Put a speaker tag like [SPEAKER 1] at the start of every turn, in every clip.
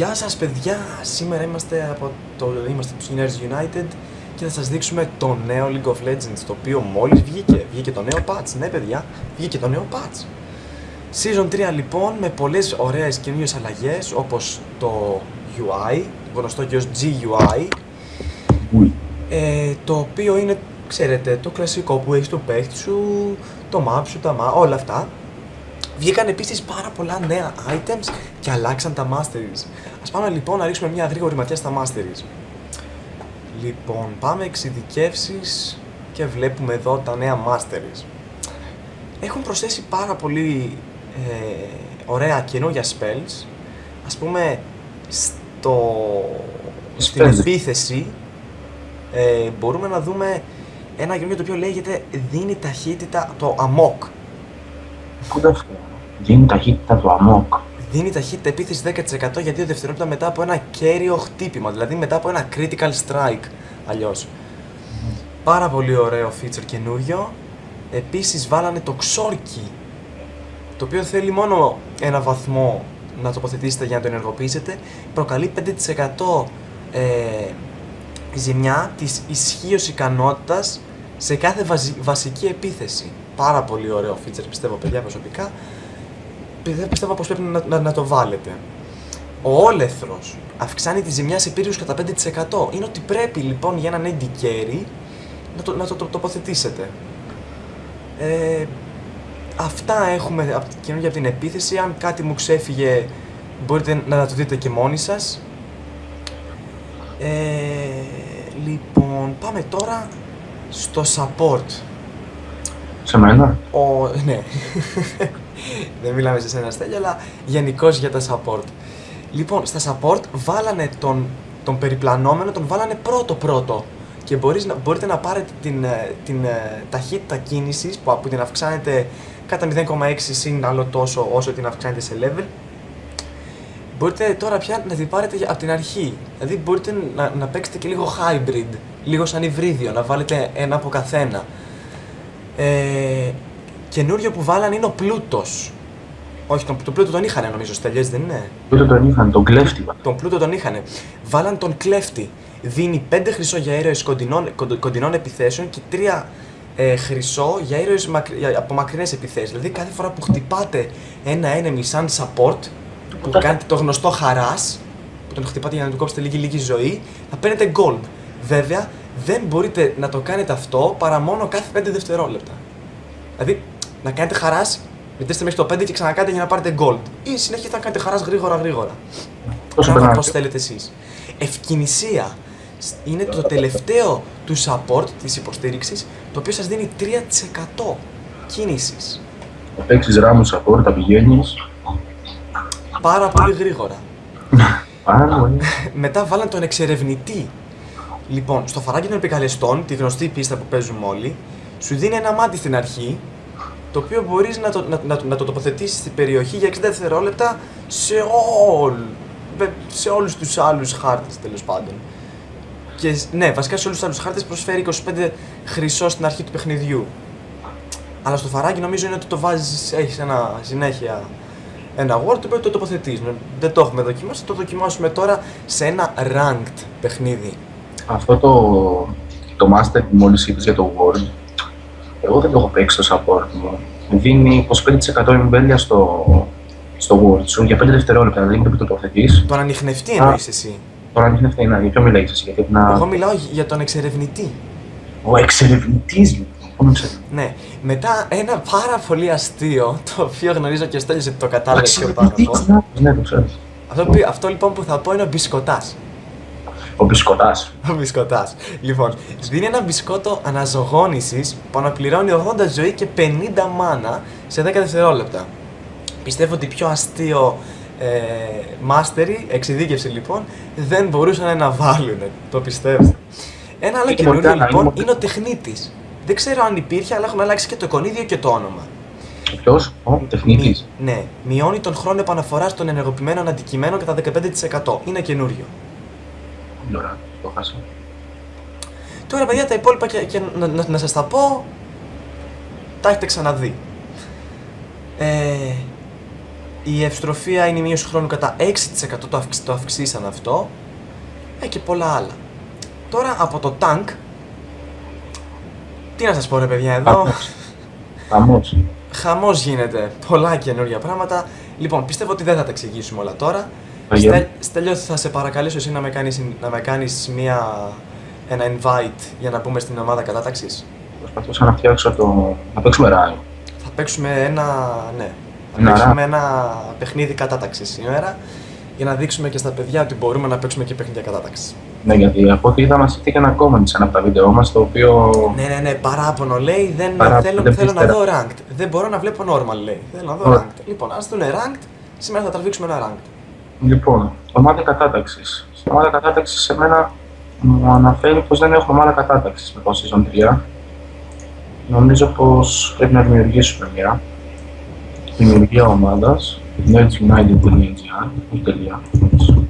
[SPEAKER 1] Γεια σας παιδιά, σήμερα είμαστε από το είμαστε του Nerds United και θα σας δείξουμε το νέο League of Legends το οποίο μόλις βγήκε, βγήκε το νέο patch, ναι παιδιά, βγήκε το νέο patch. Season 3 λοιπόν με πολλές ωραίες καινούριες αλλαγές όπως το UI, γνωστό και ως GUI ε, το οποίο είναι, ξέρετε, το κλασικό που έχεις το παίχτη σου, το map σου, τα map, όλα αυτά. Βγήκαν επίσης πάρα πολλά νέα items και αλλάξαν τα masteries. Α πάμε λοιπόν να ρίξουμε μια γρήγορη ματιά στα masteries. Λοιπόν, πάμε εξειδικεύσεις και βλέπουμε εδώ τα νέα masteries. Έχουν προσθέσει πάρα πολύ ε, ωραία καινούργια spells. Ας πούμε, στο, στην επίθεση ε, μπορούμε να δούμε ένα καινούργιο το οποίο λέγεται δίνει ταχύτητα το amok.
[SPEAKER 2] Πού αυτό. Δίνει ταχύτητα το αμόκ.
[SPEAKER 1] Δίνει ταχύτητα επίθεση 10% για 2 δευτερόλεπτα μετά από ένα κέριο χτύπημα, δηλαδή μετά από ένα critical strike αλλιώς. Πάρα πολύ ωραίο feature καινούριο. Επίσης βάλανε το ξόρκι, το οποίο θέλει μόνο ένα βαθμό να τοποθετήσετε για να το ενεργοποιήσετε. Προκαλεί 5% ε, ζημιά της ισχύως ικανότητας σε κάθε βασική επίθεση. Πάρα πολύ ωραίο feature πιστεύω παιδιά προσωπικά δεν πιστεύω πως πρέπει να, να, να το βάλετε. Ο όλεθρος αυξάνει τη ζημιά σε πύριους κατά 5%. Είναι ότι πρέπει λοιπόν για έναν AD carry να το, να το, το τοποθετήσετε. Ε, αυτά έχουμε καινούργια από την επίθεση. Αν κάτι μου ξέφυγε μπορείτε να το δείτε και μόνοι σας. Ε, λοιπόν, πάμε τώρα στο support.
[SPEAKER 2] Σε μένα;
[SPEAKER 1] Ο, ναι. Δεν μιλάμε σε σένα Στέλια, αλλά γενικώς για τα support. Λοιπόν, στα support βάλανε τον, τον περιπλανόμενο, τον βάλανε πρώτο-πρώτο. Και μπορείς, μπορείτε να πάρετε την, ε, την ε, ταχύτητα κίνησης που, που την αυξάνετε κατά 0,6 συν άλλο τόσο όσο την αυξάνετε σε level. Μπορείτε τώρα πια να την πάρετε από την αρχή. Δηλαδή μπορείτε να, να παίξετε και λίγο hybrid, λίγο σαν υβρίδιο, να βάλετε ένα από καθένα. Ε, καινούριο που βάλαν είναι ο πλούτος. Όχι, τον, τον πλούτο τον είχαν νομίζω στελιέ, δεν είναι;
[SPEAKER 2] Πλούτο τον είχαν, τον κλέφτη.
[SPEAKER 1] Τον πλούτο τον είχαν. Βάλαν τον κλέφτη. Δίνει 5 χρυσό για ήρωες κοντινών, κοντινών επιθέσεων και 3 ε, χρυσό για ήρωες από μακρινές επιθέσεις. Δηλαδή κάθε φορά που χτυπάτε ένα enemy σαν support, που κάνετε το γνωστό χαράς, που τον χτυπάτε για να του κόψετε λίγη λίγη ζωή, θα παίρνετε gold. Βέβαια, δεν μπορείτε να το κάνετε αυτό παρά μόνο κάθε 5 δευτερόλεπτα. Δηλαδή, να κάνετε χαράς, μετρήστε μέχρι το 5 και ξανακάνετε για να πάρετε gold. Ή συνέχεια να κάνετε χαράς γρήγορα γρήγορα. Πώ θέλετε εσείς. Ευκαινησία είναι το τελευταίο του support της υποστήριξης το οποίο σας δίνει 3% κίνησης.
[SPEAKER 2] Θα παίξεις ράμους support, θα πηγαίνεις.
[SPEAKER 1] Πάρα πολύ γρήγορα.
[SPEAKER 2] Πάρα πολύ.
[SPEAKER 1] Μετά βάλαν τον εξερευνητή. Λοιπόν, στο φαράγγι των επικαλεστών, τη γνωστή πίστα που παίζουμε όλοι, σου δίνει ένα μάτι στην αρχή το οποίο μπορείς να το, να, να, να το τοποθετήσεις στην περιοχή για 60 δευτερόλεπτα σε, όλ, σε όλους τους άλλους χάρτες τέλος πάντων. Και ναι, βασικά σε όλους τους άλλους χάρτες προσφέρει 25 χρυσό στην αρχή του παιχνιδιού. Αλλά στο φαράκι νομίζω είναι ότι το βάζεις, έχεις ένα συνέχεια ένα word το οποίο το τοποθετείς. Δεν το έχουμε δοκιμάσει, το δοκιμάσουμε τώρα σε ένα ranked παιχνίδι.
[SPEAKER 2] Αυτό το, το master που μόλις είπες για το word, εγώ δεν το έχω παίξει στο support μου. Δίνει 25% εμβέλεια στο, στο word σου για 5 δευτερόλεπτα, δηλαδή το τοποθετεί.
[SPEAKER 1] Τον ανοιχνευτή εννοείς εσύ.
[SPEAKER 2] Τον ανοιχνευτή, ναι, για ποιο μιλάεις εσύ, γιατί
[SPEAKER 1] να... Εγώ μιλάω για τον εξερευνητή.
[SPEAKER 2] Ο εξερευνητής, λοιπόν.
[SPEAKER 1] Ναι. Μετά ένα πάρα πολύ αστείο, το οποίο γνωρίζω και ο Στέλιος ότι το κατάλαβες πιο πάνω.
[SPEAKER 2] Ναι, το ξέρω.
[SPEAKER 1] Αυτό, αυτό λοιπόν που θα πω είναι ο μπισκοτάς.
[SPEAKER 2] Ο μπισκοτάς.
[SPEAKER 1] Ο μπισκοτάς. Λοιπόν, δίνει ένα μπισκότο αναζωγόνησης που αναπληρώνει 80 ζωή και 50 μάνα σε 10 δευτερόλεπτα. Πιστεύω ότι πιο αστείο ε, μάστερι, εξειδίκευση λοιπόν, δεν μπορούσαν να βάλουν. Το πιστεύω. Ένα άλλο καινούριο λοιπόν είναι ο τεχνίτης. Δεν ξέρω αν υπήρχε, αλλά έχουν αλλάξει και το εικονίδιο και το όνομα.
[SPEAKER 2] Ποιος, ο τεχνίτης.
[SPEAKER 1] Ναι, μειώνει τον χρόνο επαναφοράς των ενεργοποιημένων αντικειμένων κατά 15%. Είναι καινούριο
[SPEAKER 2] το χάσα.
[SPEAKER 1] Τώρα παιδιά τα υπόλοιπα και, και να, να, να σας τα πω, τα έχετε ξαναδεί. Ε, Η ευστροφία είναι η μείωση χρόνου κατά 6% το, αυξ, το αυξήσαν αυτό. Ε, και πολλά άλλα. Τώρα από το tank. Τι να σας πω ρε παιδιά εδώ;
[SPEAKER 2] Χαμός. Χαμός.
[SPEAKER 1] Χαμός γίνεται. Πολλά καινούργια πράγματα. Λοιπόν, πιστεύω ότι δεν θα τα εξηγήσουμε όλα τώρα.
[SPEAKER 2] Αγία.
[SPEAKER 1] Στέλ, Στέλιο, θα σε παρακαλέσω εσύ να με κάνεις, να με κάνεις μια, ένα invite για να μπούμε στην ομάδα κατάταξης.
[SPEAKER 2] Προσπαθούσα να φτιάξω το... να παίξουμε ράλι.
[SPEAKER 1] Θα παίξουμε ένα, ναι, θα
[SPEAKER 2] Ένα
[SPEAKER 1] παίξουμε ένα παιχνίδι κατάταξης σήμερα για να δείξουμε και στα παιδιά ότι μπορούμε να παίξουμε και παιχνίδια κατάταξης.
[SPEAKER 2] Ναι, γιατί από ό,τι είδα μας ήρθε και ένα comment σε ένα από τα βίντεο μας, το οποίο...
[SPEAKER 1] Ναι, ναι, ναι, παράπονο λέει. Δεν
[SPEAKER 2] Παράπονο,
[SPEAKER 1] θέλω,
[SPEAKER 2] δεν
[SPEAKER 1] θέλω να
[SPEAKER 2] πίστερα.
[SPEAKER 1] δω ranked. Δεν μπορώ να βλέπω normal λέει. Θέλω να δω
[SPEAKER 2] Ωραία.
[SPEAKER 1] ranked. Λοιπόν, ας δουνε ranked. Σήμερα θα τραβήξουμε ένα ranked.
[SPEAKER 2] Λοιπόν, ομάδα κατάταξης. Στην ομάδα κατάταξης σε μένα μου αναφέρει πως δεν έχουμε ομάδα κατάταξης με το season 3. Νομίζω πως πρέπει να δημιουργήσουμε μια δημιουργία ομάδας nerdsunited.gr όχι τελεία, όχι,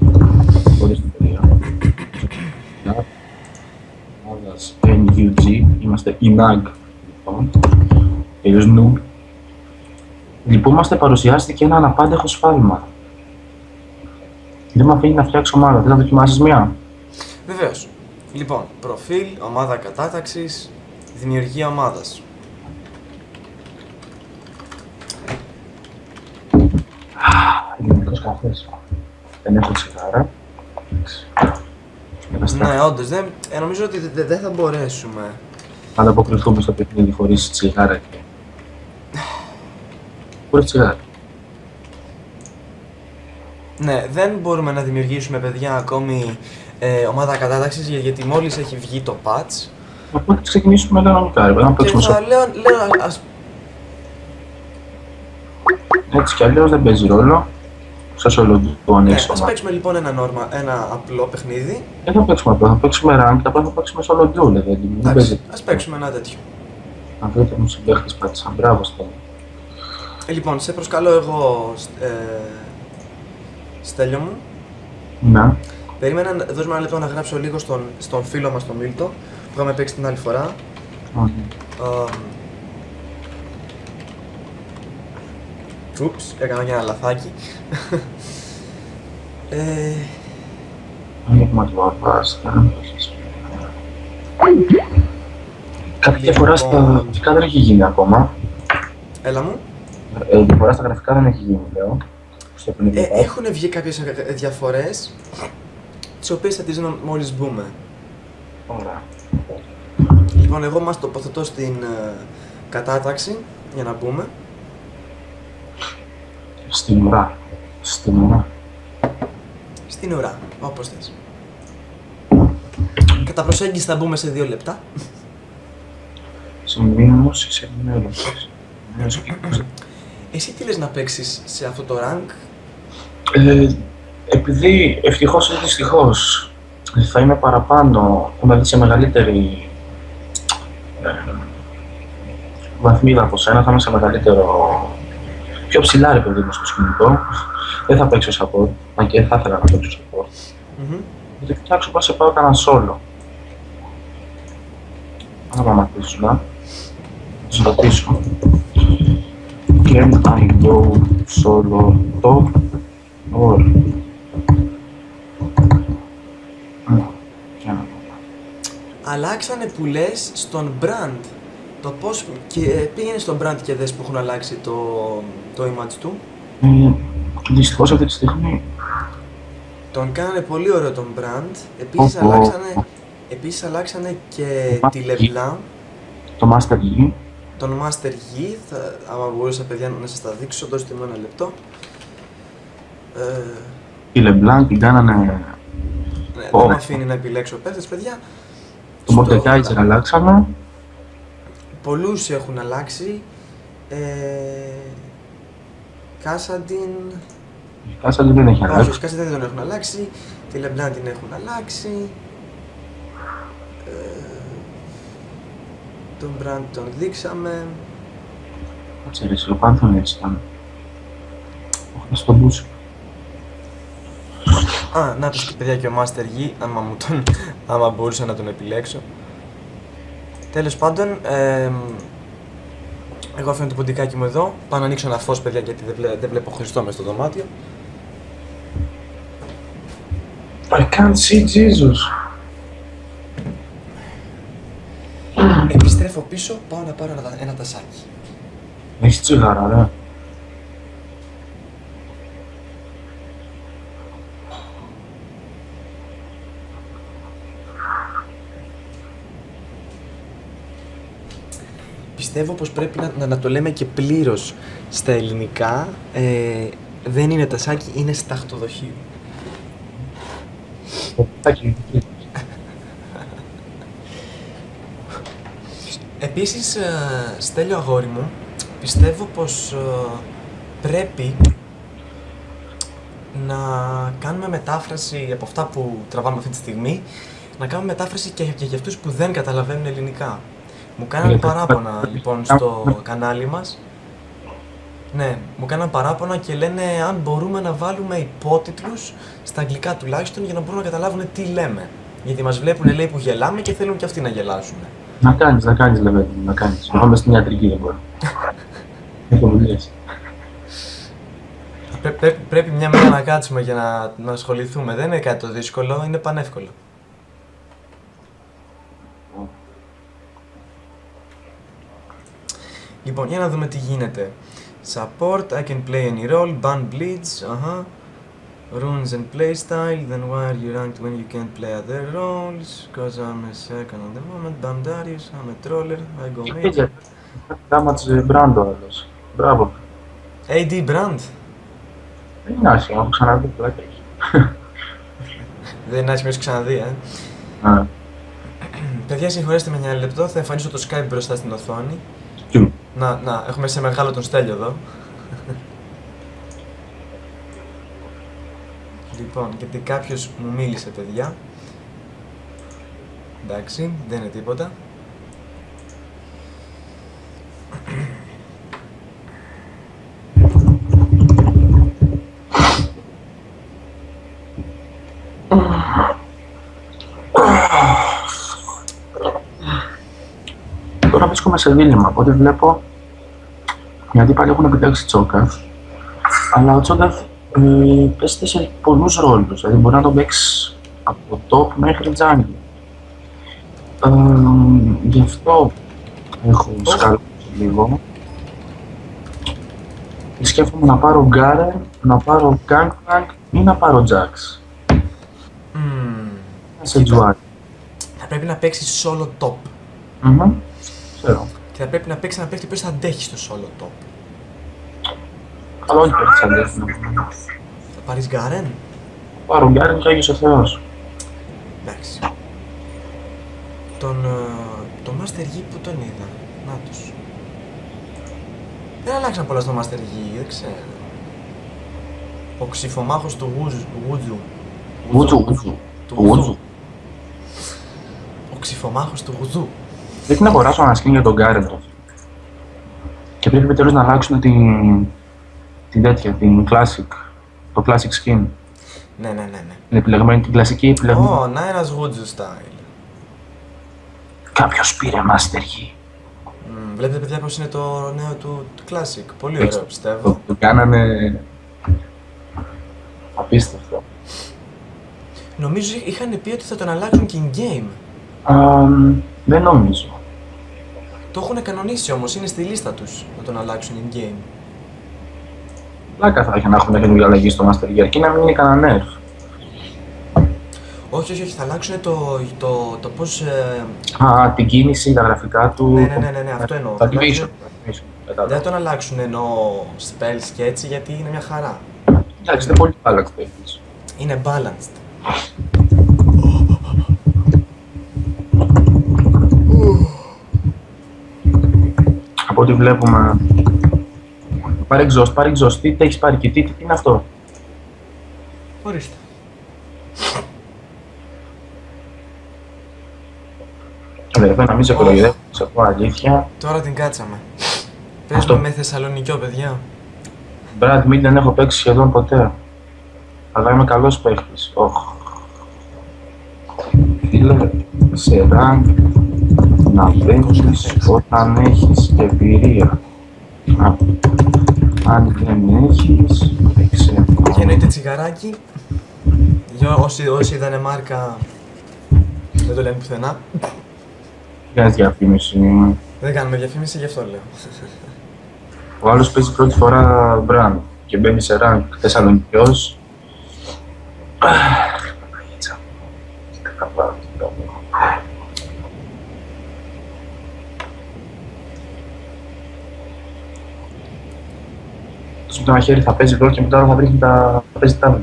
[SPEAKER 2] χωρίς την τελεία. Για ομάδας NUG, είμαστε INAG λοιπόν, τελείως noob. Λυπούμαστε παρουσιάστηκε ένα αναπάντεχο σφάλμα. Δεν με αφήνει να φτιάξω ομάδα. Δεν θα δοκιμάσεις μία.
[SPEAKER 1] Βεβαίως. Λοιπόν, προφίλ, ομάδα κατάταξης, δημιουργία ομάδας.
[SPEAKER 2] Ελληνικός καφές. Δεν έχω τσιγάρα. Εντάξει. Καταστράφη.
[SPEAKER 1] Ναι, όντως, δεν, ε, νομίζω ότι δε- δεν θα μπορέσουμε.
[SPEAKER 2] Θα ανταποκριθούμε στο παιχνίδι χωρίς τσιγάρα και... Χωρίς τσιγάρα.
[SPEAKER 1] Ναι, δεν μπορούμε να δημιουργήσουμε παιδιά ακόμη ε, ομάδα κατάταξης για- γιατί μόλις έχει βγει το patch.
[SPEAKER 2] Οπότε ξεκινήσουμε κανονικά, ρε παιδί, να
[SPEAKER 1] Και
[SPEAKER 2] παίξουμε
[SPEAKER 1] θα
[SPEAKER 2] στο...
[SPEAKER 1] λέω, λέω ας,
[SPEAKER 2] Έτσι κι αλλιώς δεν παίζει ρόλο. Σας όλο το
[SPEAKER 1] ναι,
[SPEAKER 2] ανοίξω
[SPEAKER 1] ας
[SPEAKER 2] ομάδα.
[SPEAKER 1] παίξουμε λοιπόν ένα, normal, ένα απλό παιχνίδι.
[SPEAKER 2] Δεν θα παίξουμε απλά, θα παίξουμε rank, απλά θα παίξουμε solo duo, δηλαδή. Δεν
[SPEAKER 1] Εντάξει,
[SPEAKER 2] παίζει.
[SPEAKER 1] ας παίξουμε ένα τέτοιο.
[SPEAKER 2] Να βρείτε μου συμπαίχτες πάτησαν, μπράβο στο.
[SPEAKER 1] Ε, λοιπόν, σε προσκαλώ εγώ, ε, Στέλιο μου.
[SPEAKER 2] Να.
[SPEAKER 1] Περίμενα, να- δώσ' μου ένα λεπτό να γράψω λίγο στον, στον φίλο μας τον Μίλτο που είχαμε παίξει την άλλη φορά.
[SPEAKER 2] Όχι.
[SPEAKER 1] Ούψ, έκανα και ένα λαθάκι. ε,
[SPEAKER 2] Ανοίγμα του Αβάστα. Κάποια διαφορά στα
[SPEAKER 1] Λοιπόν.
[SPEAKER 2] γραφικά δεν έχει γίνει ακόμα.
[SPEAKER 1] έλα μου.
[SPEAKER 2] Ε, διαφορά στα γραφικά δεν έχει γίνει, λέω. Στο
[SPEAKER 1] Ε,
[SPEAKER 2] παιχνίδι.
[SPEAKER 1] έχουν βγει κάποιες ε, διαφορές τις οποίες θα τις δούμε μόλις μπούμε.
[SPEAKER 2] Ωραία.
[SPEAKER 1] Λοιπόν, εγώ μας τοποθετώ στην ε, κατάταξη για να μπούμε.
[SPEAKER 2] Στην ουρά. Στην ουρά.
[SPEAKER 1] Στην ουρά, όπως θες. Κατά προσέγγιση θα μπούμε σε δύο λεπτά.
[SPEAKER 2] Σημείωση σε ενημέρωση. Ενημέρωση και είκοσι.
[SPEAKER 1] Εσύ τι λες να παίξεις σε αυτό το rank;
[SPEAKER 2] Ε, επειδή ευτυχώς ή δυστυχώς θα είμαι παραπάνω, δηλαδή σε μεγαλύτερη ε, βαθμίδα από σένα, θα είμαι σε μεγαλύτερο. πιο ψηλά ρε παιδί μου στο σκηνικό. Δεν θα παίξω support, αν και θα ήθελα να παίξω support.
[SPEAKER 1] Μμμ.
[SPEAKER 2] Θα κοιτάξω πώς σε πάω κανένα solo. Θα σταματήσω να σας ρωτήσω. Can I go solo; Top or... Α, για να δω.
[SPEAKER 1] Αλλάξανε που λες στον brand. Το πώς και ε, πήγαινε στον brand και δες που έχουν αλλάξει το, το image του.
[SPEAKER 2] Ε, δυστυχώς αυτή τη στιγμή
[SPEAKER 1] Τον κάνανε πολύ ωραίο τον brand. Επίσης
[SPEAKER 2] Ωπω.
[SPEAKER 1] αλλάξανε, επίσης αλλάξανε και
[SPEAKER 2] Μα-
[SPEAKER 1] τη Leblanc,
[SPEAKER 2] το Master Yi
[SPEAKER 1] τον Master Yi. Θα, άμα μπορούσα παιδιά να σας τα δείξω, δώστε μου ένα λεπτό. Ε,
[SPEAKER 2] η LeBlanc την κάνανε
[SPEAKER 1] ναι, δεν
[SPEAKER 2] Ωραία.
[SPEAKER 1] με αφήνει να επιλέξω παίχτες παιδιά.
[SPEAKER 2] το
[SPEAKER 1] Στο-
[SPEAKER 2] Mordekaiser αλλάξανε
[SPEAKER 1] Πολλούς έχουν αλλάξει. Ε, Κάσαντιν,
[SPEAKER 2] η Κάσαλη δεν έχει
[SPEAKER 1] όχι,
[SPEAKER 2] αλλάξει
[SPEAKER 1] όχι, Κάσαντιν δεν τον έχουν αλλάξει. Τη Λεμπλάν την έχουν αλλάξει. Ε, τον Μπραντ τον δείξαμε.
[SPEAKER 2] Κάτσε ρε, ο Πάνθον έτσι ήταν Όχι, στον Μπούσο
[SPEAKER 1] Α, να τους και παιδιά και ο Master Yi, άμα, μου τον, άμα μπορούσα να τον επιλέξω. Τέλος πάντων, εμ, Εγώ αφήνω το ποντικάκι μου εδώ. Πάω να ανοίξω ένα φως, παιδιά, γιατί δεν, βλέ- δεν βλέπω Χριστό μες στο δωμάτιο.
[SPEAKER 2] I can't see Jesus.
[SPEAKER 1] Επιστρέφω πίσω, πάω να πάρω ένα, τα- ένα τασάκι.
[SPEAKER 2] Έχει τσιγάρα, ρε.
[SPEAKER 1] Πιστεύω πως πρέπει να, να, να το λέμε και πλήρως στα ελληνικά. Ε, δεν είναι τασάκι, είναι σταχτοδοχείο.
[SPEAKER 2] Ποπτάκι.
[SPEAKER 1] Επίσης, ε, Στέλιο αγόρι μου, πιστεύω πως ε, πρέπει να κάνουμε μετάφραση από αυτά που τραβάμε αυτή τη στιγμή, να κάνουμε μετάφραση και, και για αυτούς που δεν καταλαβαίνουν ελληνικά. Μου κάνανε
[SPEAKER 2] Γιατί-
[SPEAKER 1] παράπονα λοιπόν στο κανάλι μας. Ναι, μου κάνανε παράπονα και λένε αν μπορούμε να βάλουμε υπότιτλους στα αγγλικά τουλάχιστον για να μπορούν να καταλάβουν τι λέμε. Γιατί μας βλέπουν λέει που γελάμε και θέλουν και αυτοί να γελάσουν.
[SPEAKER 2] Να κάνεις, να κάνεις, Λεβέντη, μου, να κάνεις. Εγώ είμαι στην ιατρική, δεν μπορώ. Έχω δουλειές.
[SPEAKER 1] Πρέ- πρέ- πρέπει μια μέρα να κάτσουμε για να, να ασχοληθούμε. Δεν είναι κάτι το δύσκολο, είναι πανεύκολο. Λοιπόν, για να δούμε τι γίνεται. Support, I can play any role, ban bleeds, αχα. Runes and playstyle, then why are you ranked when you can't play other roles? Cause I'm a second at the moment, Bam Darius, I'm a troller, I go major.
[SPEAKER 2] Έτσι, damage brand ο άλλος. Μπράβο.
[SPEAKER 1] AD Brand,
[SPEAKER 2] Δεν είναι άσχημα, έχω ξαναδεί πλάκα έχει.
[SPEAKER 1] δεν είναι άσχημο, έχεις ξαναδεί, ε.
[SPEAKER 2] Α,
[SPEAKER 1] Παιδιά, συγχωρέστε με ένα λεπτό, θα εμφανίσω το Skype μπροστά στην οθόνη.
[SPEAKER 2] Κιου.
[SPEAKER 1] Να, να, έχουμε σε μεγάλο τον Στέλιο εδώ. λοιπόν, γιατί κάποιος μου μίλησε, παιδιά. Εντάξει, δεν είναι τίποτα.
[SPEAKER 2] Τώρα βρίσκομαι σε δίλημα. Από ό,τι βλέπω, οι αντίπαλοι έχουν επιτάξει τσόκα. Αλλά ο Τσόκαφ ε, παίζεται σε πολλούς ρόλους. Δηλαδή μπορεί να τον παίξεις από top μέχρι jungle. Ε, γι' αυτό έχω σκαλώσει λίγο. Και σκέφτομαι να πάρω Garen, να πάρω Gangplank ή να πάρω Jax.
[SPEAKER 1] Μμμ.
[SPEAKER 2] Σε
[SPEAKER 1] Κοίτα.
[SPEAKER 2] τζουάρι.
[SPEAKER 1] Θα πρέπει να παίξεις solo top.
[SPEAKER 2] Μμμ. Ξέρω.
[SPEAKER 1] Και θα πρέπει να παίξει ένα παίχτη που θα αντέχεις στο solo top.
[SPEAKER 2] Αλλά όχι παίρνεις αντίθετο.
[SPEAKER 1] Θα πάρεις Garen.
[SPEAKER 2] Πάρω Garen και Άγιος ο Θεός.
[SPEAKER 1] Εντάξει. Τον, ε, το Master Yi που τον είδα. Να τους. Δεν αλλάξαν πολλά στο Master Yi, δεν ξέρω. Ο ξυφομάχος του Γουζου. Γουτζου.
[SPEAKER 2] Ούτζου, ούτζου.
[SPEAKER 1] Του
[SPEAKER 2] Του
[SPEAKER 1] Γουζού.
[SPEAKER 2] Ούτζου.
[SPEAKER 1] Ο ξυφομάχος του Γουζού.
[SPEAKER 2] Πρέπει να αγοράσω ένα skin για τον Garen το. Και πρέπει επιτέλους να αλλάξουν την, την τέτοια, την classic, το classic skin.
[SPEAKER 1] Ναι, ναι, ναι, ναι.
[SPEAKER 2] Την επιλεγμένη, την κλασική επιλεγμένη.
[SPEAKER 1] Ω, να ένας Γουτζου style.
[SPEAKER 2] Κάποιος πήρε Master Yi.
[SPEAKER 1] Μμ, βλέπετε παιδιά πως είναι το νέο του, του Classic. Πολύ
[SPEAKER 2] Έτσι.
[SPEAKER 1] ωραίο πιστεύω.
[SPEAKER 2] Το, το κάνανε απίστευτο.
[SPEAKER 1] Νομίζω είχαν πει ότι θα τον αλλάξουν και in-game.
[SPEAKER 2] Αμ, δεν νομίζω.
[SPEAKER 1] Το έχουν κανονίσει όμως, είναι στη λίστα τους να τον αλλάξουν in-game.
[SPEAKER 2] Πλάκα θα είχε να έχουμε καινούργια αλλαγή στο Master Yi, αρκεί να μην είναι κανένα nerf.
[SPEAKER 1] Όχι, όχι, όχι, θα αλλάξουν το, το, το πώς... ε,
[SPEAKER 2] Α, την κίνηση, τα γραφικά του.
[SPEAKER 1] Ναι, ναι, ναι, ναι, ναι, αυτό εννοώ.
[SPEAKER 2] Τα
[SPEAKER 1] Θα αλλάξουν-
[SPEAKER 2] animation. animation,
[SPEAKER 1] Δεν
[SPEAKER 2] κατάλαβα.
[SPEAKER 1] θα τον αλλάξουν εννοώ spells και έτσι γιατί είναι μια χαρά.
[SPEAKER 2] Εντάξει, είναι πολύ άλλαξε το έχεις.
[SPEAKER 1] Είναι balanced.
[SPEAKER 2] Από ό,τι βλέπουμε. Πάρε exhaust, πάρε exhaust. Τι έχεις πάρει και τι, τι είναι αυτό;
[SPEAKER 1] Ορίστε.
[SPEAKER 2] Αδερφέ, να μην σε κοροϊδεύω, σε πω αλήθεια.
[SPEAKER 1] Τώρα την κάτσαμε.
[SPEAKER 2] Αυτό.
[SPEAKER 1] Παίζουμε με Θεσσαλονικιό, παιδιά.
[SPEAKER 2] Brad Mead δεν έχω παίξει σχεδόν ποτέ. Αλλά είμαι καλός παίχτης. Οχ. Φίλε, σε rank να παίξεις όταν έχεις εμπειρία. Α, αν δεν έχεις, παίξε.
[SPEAKER 1] Και εννοείται τσιγαράκι. Για όσοι, όσοι είδανε μάρκα, δεν το λένε πουθενά.
[SPEAKER 2] Κάνεις διαφήμιση.
[SPEAKER 1] Δεν κάνουμε διαφήμιση, γι' αυτό λέω.
[SPEAKER 2] Ο άλλος παίζει πρώτη φορά brand και μπαίνει σε rank Θεσσαλονικιός. Αχ, Παναγίτσα. Τι θα πάω, τι θα πάω. Τόσο με το ένα χέρι θα παίζει ρόλο και με το άλλο θα βρίσκει τα θα παίζει τα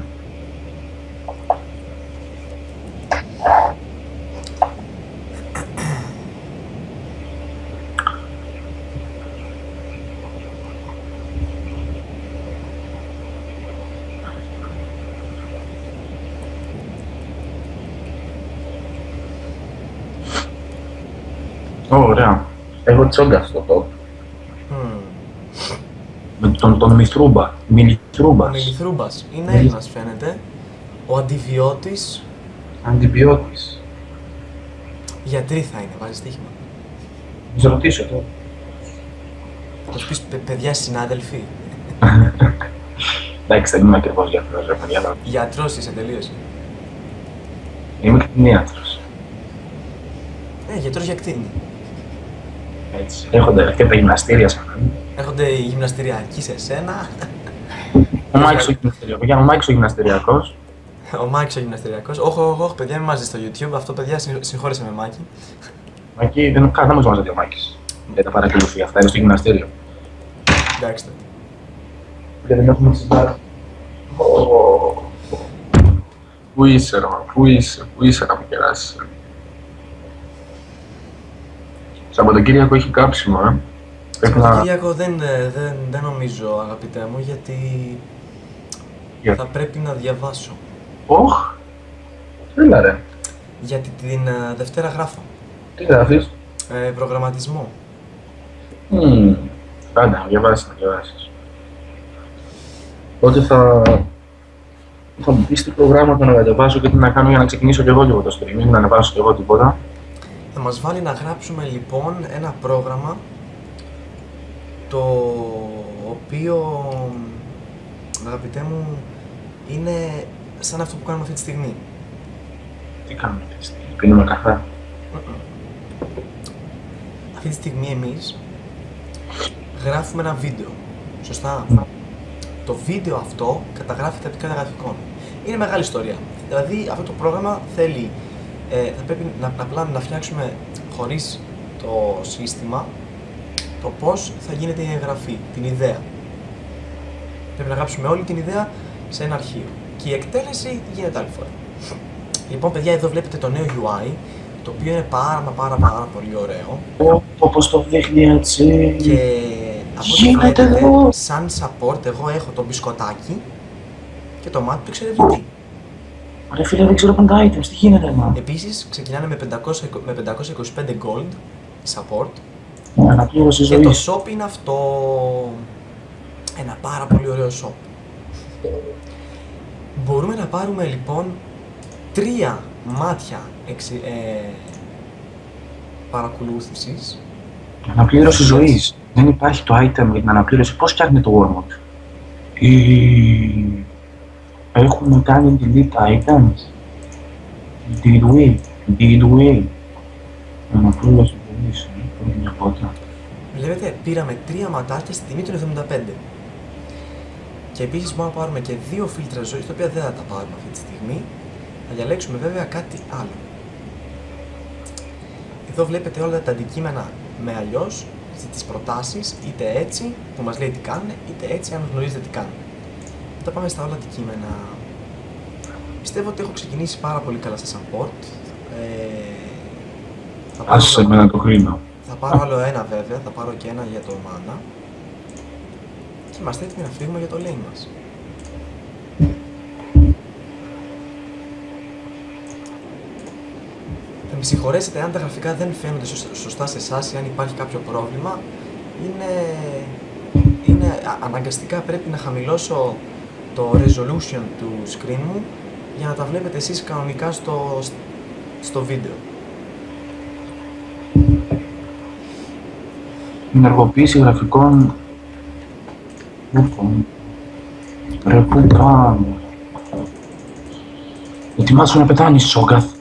[SPEAKER 2] Ω, Ωραία. Έχω τσόγκα στο top.
[SPEAKER 1] Μμμ.
[SPEAKER 2] Με τον, τον Μηθρούμπα.
[SPEAKER 1] Ο
[SPEAKER 2] Μιλιθρούμπας.
[SPEAKER 1] Μιλιθρούμπας είναι
[SPEAKER 2] Μιλι-
[SPEAKER 1] Έλληνας φαίνεται. Ο αντιβιώτης
[SPEAKER 2] Αντιβιώτης.
[SPEAKER 1] γιατρή θα είναι, βάζει στοίχημα.
[SPEAKER 2] Να σε ρωτήσω τώρα.
[SPEAKER 1] Θα σου πεις «Παι- παιδιά συνάδελφοι.
[SPEAKER 2] Εντάξει, δεν είμαι ακριβώς γιατρός, ρε παιδιά. αλλά
[SPEAKER 1] Γιατρός είσαι τελείωσε.
[SPEAKER 2] Είμαι κτηνίατρος.
[SPEAKER 1] Ε, γιατρός για κτίνη.
[SPEAKER 2] Έτσι. Έχονται και τα γυμναστήρια σαν να είναι.
[SPEAKER 1] Έρχονται οι γυμναστηριακοί σε σένα.
[SPEAKER 2] Ο Μάικς ο γυμναστηριακός. Για ο Μάικς ο γυμναστηριακός.
[SPEAKER 1] Ο Μάκης ο γυμναστηριακός. Όχι, όχι, όχι, παιδιά, μην μαζί στο YouTube. Αυτό, παιδιά, συγχω- συγχώρεσε με Μάκη.
[SPEAKER 2] Εκεί δεν δεν μας μαζεύει ο Μάικης. Δεν τα παρακολουθεί αυτά, είναι στο γυμναστήριο.
[SPEAKER 1] Εντάξει τότε.
[SPEAKER 2] Και δεν έχουμε συζητήσει. Πού είσαι, ρε, πού είσαι, πού είσαι να με κεράσεις. Σαββατοκύριακο έχει κάψιμο, ε. Πρέπει να...
[SPEAKER 1] Σαββατοκύριακο δεν, ε, δεν, δεν νομίζω, αγαπητέ μου, γιατί
[SPEAKER 2] Για-
[SPEAKER 1] θα πρέπει να διαβάσω.
[SPEAKER 2] Όχ! Έλα ρε.
[SPEAKER 1] Γιατί την ε, Δευτέρα γράφω.
[SPEAKER 2] Τι γράφεις;
[SPEAKER 1] Ε, προγραμματισμό.
[SPEAKER 2] Μμμ. Άντε, να διαβάσεις, να διαβάσεις. Οπότε θα... Θα μου πεις τι προγράμματα να κατεβάσω και τι να κάνω για να ξεκινήσω και εγώ λίγο το streaming, να ανεβάσω και εγώ τίποτα.
[SPEAKER 1] Θα μας βάλει να γράψουμε λοιπόν ένα πρόγραμμα το οποίο, αγαπητέ μου, είναι σαν αυτό που κάνουμε αυτή τη στιγμή.
[SPEAKER 2] Τι κάνουμε αυτή τη στιγμή, πίνουμε καφέ.
[SPEAKER 1] Αυτή τη στιγμή εμείς γράφουμε ένα βίντεο. Σωστά;
[SPEAKER 2] Ναι.
[SPEAKER 1] Το βίντεο αυτό καταγράφει τα επικά γραφικών. Είναι μεγάλη ιστορία. Δηλαδή αυτό το πρόγραμμα θέλει, ε, θα πρέπει να, να, απλά να φτιάξουμε χωρίς το σύστημα το πώς θα γίνεται η εγγραφή, την ιδέα. Πρέπει να γράψουμε όλη την ιδέα σε ένα αρχείο. Και η εκτέλεση γίνεται άλλη φορά. Λοιπόν, παιδιά, εδώ βλέπετε το νέο UI, το οποίο είναι πάρα μα πάρα πάρα πολύ ωραίο.
[SPEAKER 2] Όπως το δείχνει έτσι.
[SPEAKER 1] Και από ό,τι
[SPEAKER 2] Γίνεται
[SPEAKER 1] βλέπετε,
[SPEAKER 2] εδώ.
[SPEAKER 1] σαν support, εγώ έχω το μπισκοτάκι και το μάτι του εξερευνητή.
[SPEAKER 2] Ρε φίλε, δεν ξέρω πάντα items, τι γίνεται, μα;
[SPEAKER 1] Επίσης, ξεκινάνε με, 500, με 525 gold support
[SPEAKER 2] Αναπλήρωση
[SPEAKER 1] και το
[SPEAKER 2] ζωής.
[SPEAKER 1] shop είναι αυτό. Ένα πάρα πολύ ωραίο shop. Μπορούμε να πάρουμε λοιπόν τρία μάτια εξ, ε, παρακολούθησης
[SPEAKER 2] Αναπλήρωση ζωής. Δεν υπάρχει το item για την αναπλήρωση. Πώς φτιάχνει το Wormwood. Ή... Έχουμε κάνει delete items. Did we? Did we? Αναπλήρωση ζωής. Ε, Πρέπει μια πότα.
[SPEAKER 1] Βλέπετε, πήραμε τρία ματάκια στη τιμή των 75. Και επίσης μπορούμε να πάρουμε και δύο φίλτρα ζωής, τα οποία δεν θα τα πάρουμε αυτή τη στιγμή. Θα διαλέξουμε βέβαια κάτι άλλο. Εδώ βλέπετε όλα τα αντικείμενα με αλλιώς τις προτάσεις, είτε έτσι που μας λέει τι κάνουν, είτε έτσι αν γνωρίζετε τι κάνουν. Μετά πάμε στα όλα αντικείμενα. Πιστεύω ότι έχω ξεκινήσει πάρα πολύ καλά στα support. Ε, θα πάρω-
[SPEAKER 2] Άσε εμένα το χρήμα.
[SPEAKER 1] Θα πάρω άλλο ένα βέβαια, θα πάρω και ένα για το mana. Και είμαστε έτοιμοι να φύγουμε για το lane μας. Θα με συγχωρέσετε αν τα γραφικά δεν φαίνονται σωσ- σωστά σε εσάς ή αν υπάρχει κάποιο πρόβλημα. Είναι, είναι α- αναγκαστικά πρέπει να χαμηλώσω το resolution του screen μου για να τα βλέπετε εσείς κανονικά στο, στο βίντεο.
[SPEAKER 2] ενεργοποίηση γραφικών ούκων. Ρε, πού. Ετοιμάσου να πετάνε Σόγκαθ.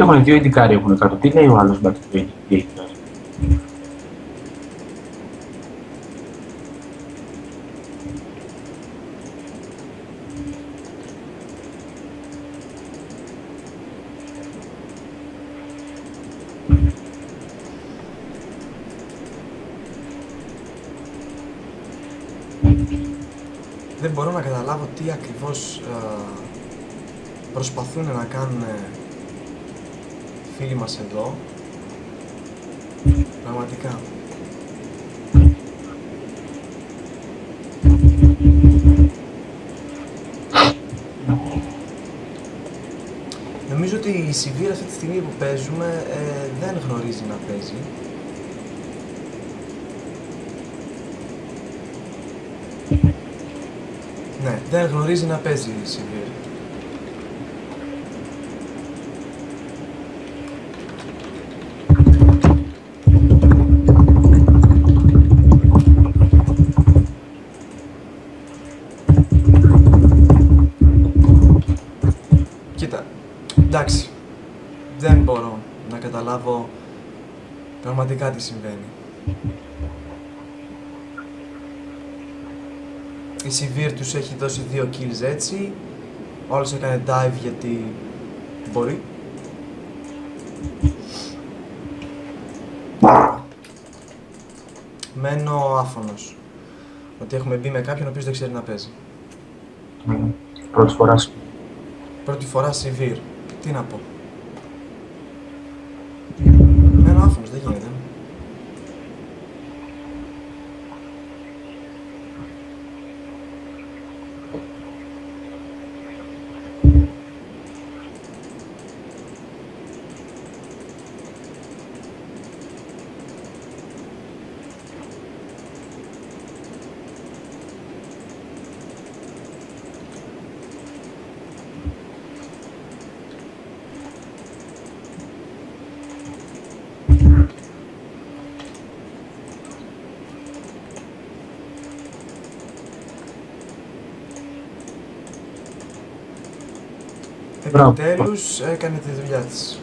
[SPEAKER 2] Έχουν δύο ιντικάρι έχουν κάτω. Τι λέει ο άλλος μπακ του ιντικάρι.
[SPEAKER 1] Δεν μπορώ να καταλάβω τι ακριβώς α, προσπαθούν να κάνουν ε, φίλοι μας εδώ. Πραγματικά. Νομίζω ότι η Σιβήρα αυτή τη στιγμή που παίζουμε ε, δεν γνωρίζει να παίζει. Ναι, δεν γνωρίζει να παίζει η Σιβήρα. Πραγματικά τι συμβαίνει. Η Σιβήρ τους έχει δώσει δύο kills έτσι, ο άλλος έκανε dive γιατί μπορεί. Μένω άφωνος ότι έχουμε μπει με κάποιον ο οποίος δεν ξέρει να παίζει.
[SPEAKER 2] Μμμ. Πρώτη φορά σου.
[SPEAKER 1] Πρώτη φορά Σιβήρ. Τι να πω. Μένω άφωνος, δεν γίνεται.
[SPEAKER 2] Μπράβο.
[SPEAKER 1] Επιτέλους έκανε τη δουλειά της.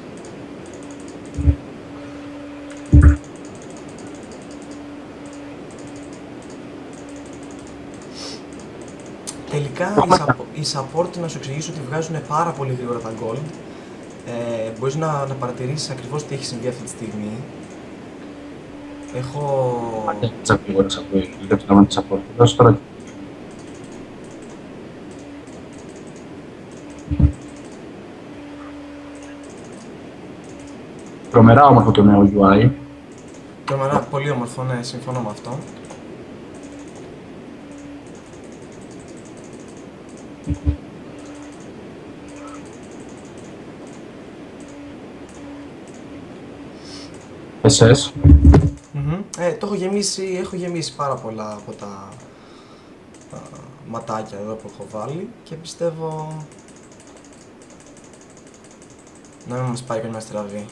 [SPEAKER 1] Τελικά οι, suppo- οι support να σου εξηγήσω ότι βγάζουν πάρα πολύ γρήγορα τα gold. Ε, μπορείς να, να παρατηρήσεις ακριβώς τι έχει συμβεί αυτή τη στιγμή. Έχω...
[SPEAKER 2] Δεν γρήγορα από για το θέμα της support. Δώσε τώρα. Τρομερά όμορφο το νέο UI.
[SPEAKER 1] Τρομερά, πολύ όμορφο, ναι, συμφωνώ με αυτό.
[SPEAKER 2] SS.
[SPEAKER 1] Μμμ. Ε, το έχω γεμίσει, έχω γεμίσει πάρα πολλά από τα α, ματάκια εδώ που έχω βάλει και πιστεύω να μην μας πάει κανένα στραβή.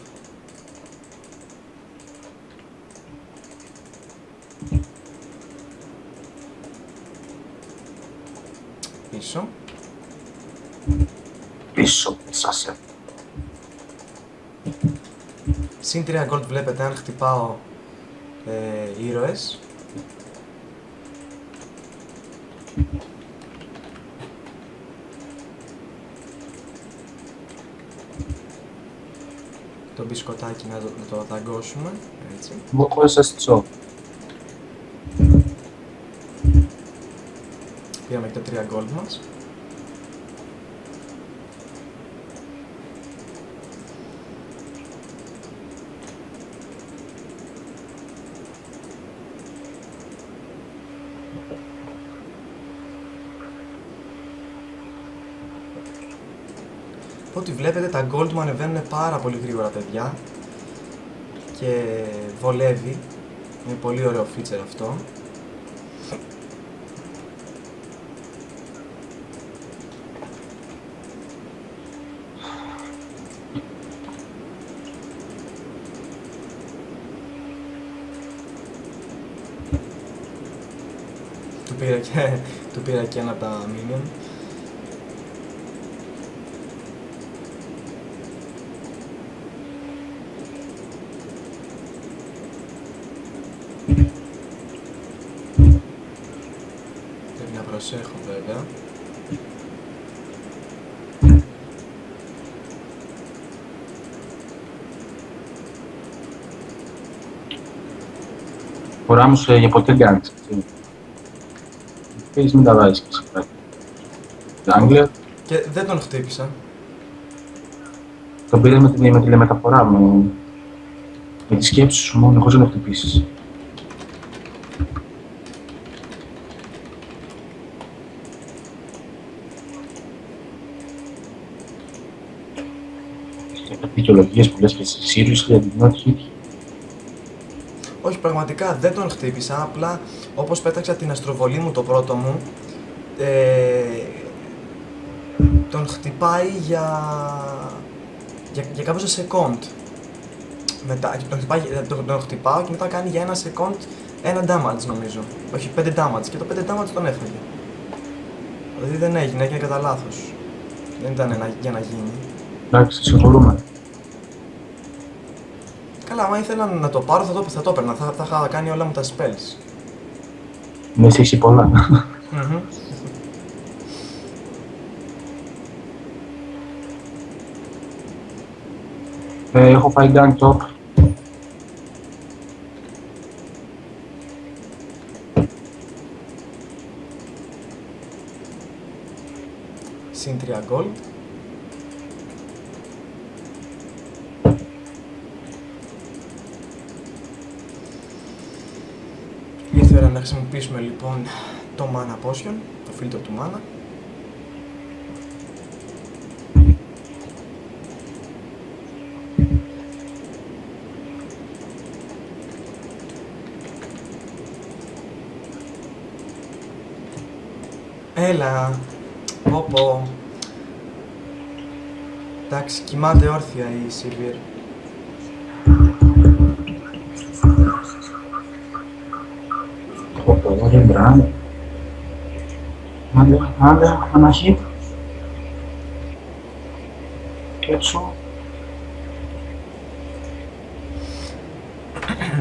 [SPEAKER 1] Πίσω.
[SPEAKER 2] Πίσω, σας έφυγε.
[SPEAKER 1] Συν 3 gold βλέπετε αν χτυπάω ε, ήρωες. Το μπισκοτάκι να το, να το δαγκώσουμε, έτσι.
[SPEAKER 2] Εγώ σας τσό.
[SPEAKER 1] Πήραμε και τα 3 gold μας. Ό,τι βλέπετε τα gold μου ανεβαίνουν πάρα πολύ γρήγορα παιδιά και βολεύει. Είναι πολύ ωραίο feature αυτό. Του πήρα και, του πήρα και ένα από τα minion. Πρέπει να προσέχω βέβαια.
[SPEAKER 2] Φορά μου σε για ποτέ γκάνεις. Θέλεις μην τα βάζεις και σε κάτι. Jungler,
[SPEAKER 1] Και δεν τον χτύπησα.
[SPEAKER 2] τον πήρε με τη, με τηλεμεταφορά μου. Με τη σκέψη σου μόνο, χωρίς να το χτυπήσεις. Και κάτι δικαιολογίες που λες και εσύ, seriously, I did not hit you.
[SPEAKER 1] Όχι, πραγματικά δεν τον χτύπησα. Απλά όπως πέταξα την αστροβολή μου το πρώτο μου, ε, τον χτυπάει για, για, για κάποιο second. Μετά, τον, χτυπάει, ε, τον, τον χτυπάω και μετά κάνει για ένα second ένα damage νομίζω. Όχι, 5 damage και το 5 damage τον έφαγε. Δηλαδή δεν έγινε, έγινε κατά λάθος. Δεν ήταν ένα, για να γίνει.
[SPEAKER 2] Εντάξει, συγχωρούμε.
[SPEAKER 1] Καλά, άμα ήθελα να το πάρω θα το, θα το έπαιρνα. Θα, θα είχα κάνει όλα μου τα spells.
[SPEAKER 2] Με εσύ έχει πολλά.
[SPEAKER 1] Μμμ.
[SPEAKER 2] Ε, έχω φάει gang top.
[SPEAKER 1] Συν 3 gold. Ήρθε η ώρα να χρησιμοποιήσουμε λοιπόν το mana potion, το φίλτρο του mana. Έλα, πω πω. Εντάξει, κοιμάται όρθια η Σίλβιερ.
[SPEAKER 2] Έχω το δεν μπράβο. Άντε, άντε, ένα hit. Και έτσι.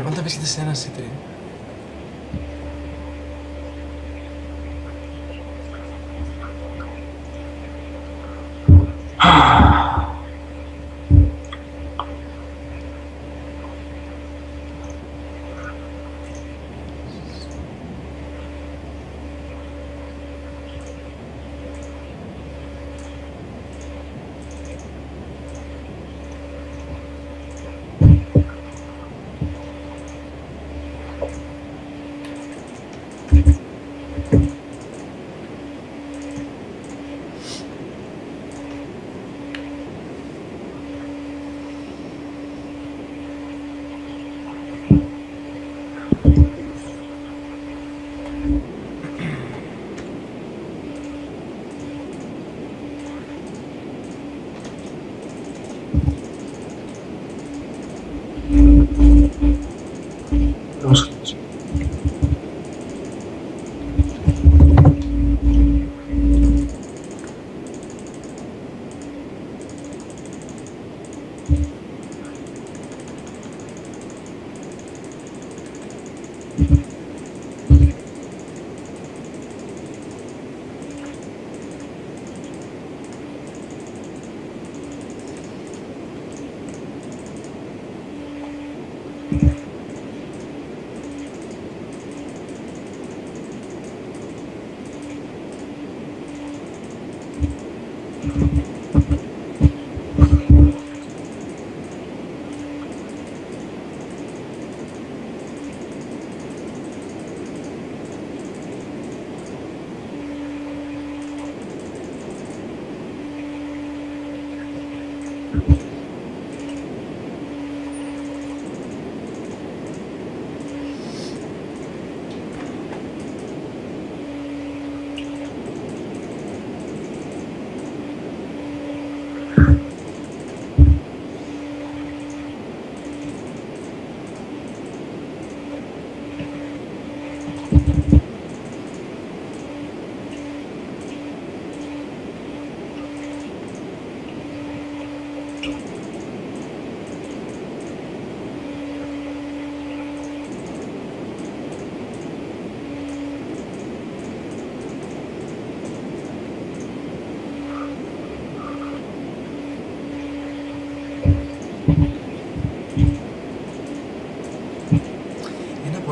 [SPEAKER 1] Όταν βρίσκεται σε ένα σίτρι.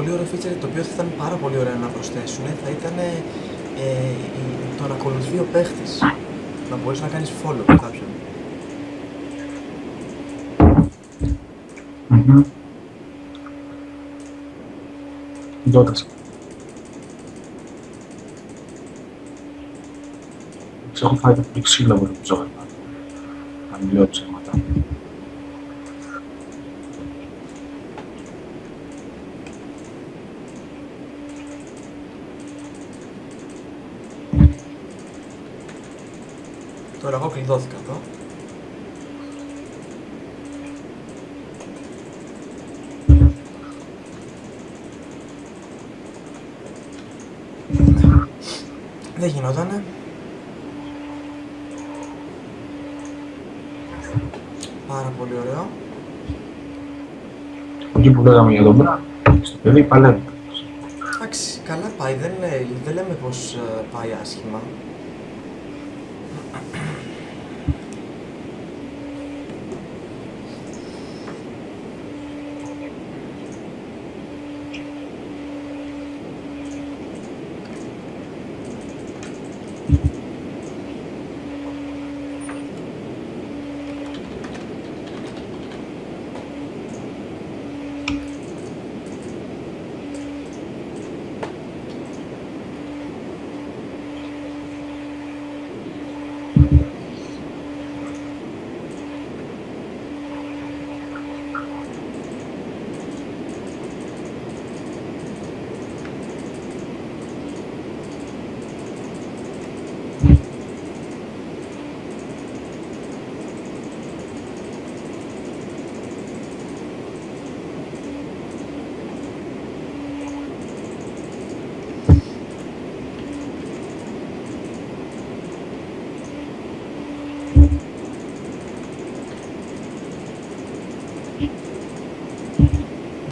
[SPEAKER 1] Πολύ ωραίο feature το οποίο θα ήταν πάρα πολύ ωραίο να προσθέσουν θα ήταν ε, η- το να ακολουθεί ο παίχτης. Να μπορείς να κάνεις follow κάποιον.
[SPEAKER 2] Μμμ. Δότας. Τους έχω φάει το πολύ ξύλο από το ψώμα. Αν λέω ψέματα.
[SPEAKER 1] Τώρα εγώ κλειδώθηκα εδώ. Δεν γινότανε. Πάρα πολύ ωραίο.
[SPEAKER 2] Εκεί που λέγαμε για τον Μπρα, στο παιδί παλεύει.
[SPEAKER 1] Εντάξει, καλά πάει. Δεν, λέ- δεν λέμε πως ε, πάει άσχημα.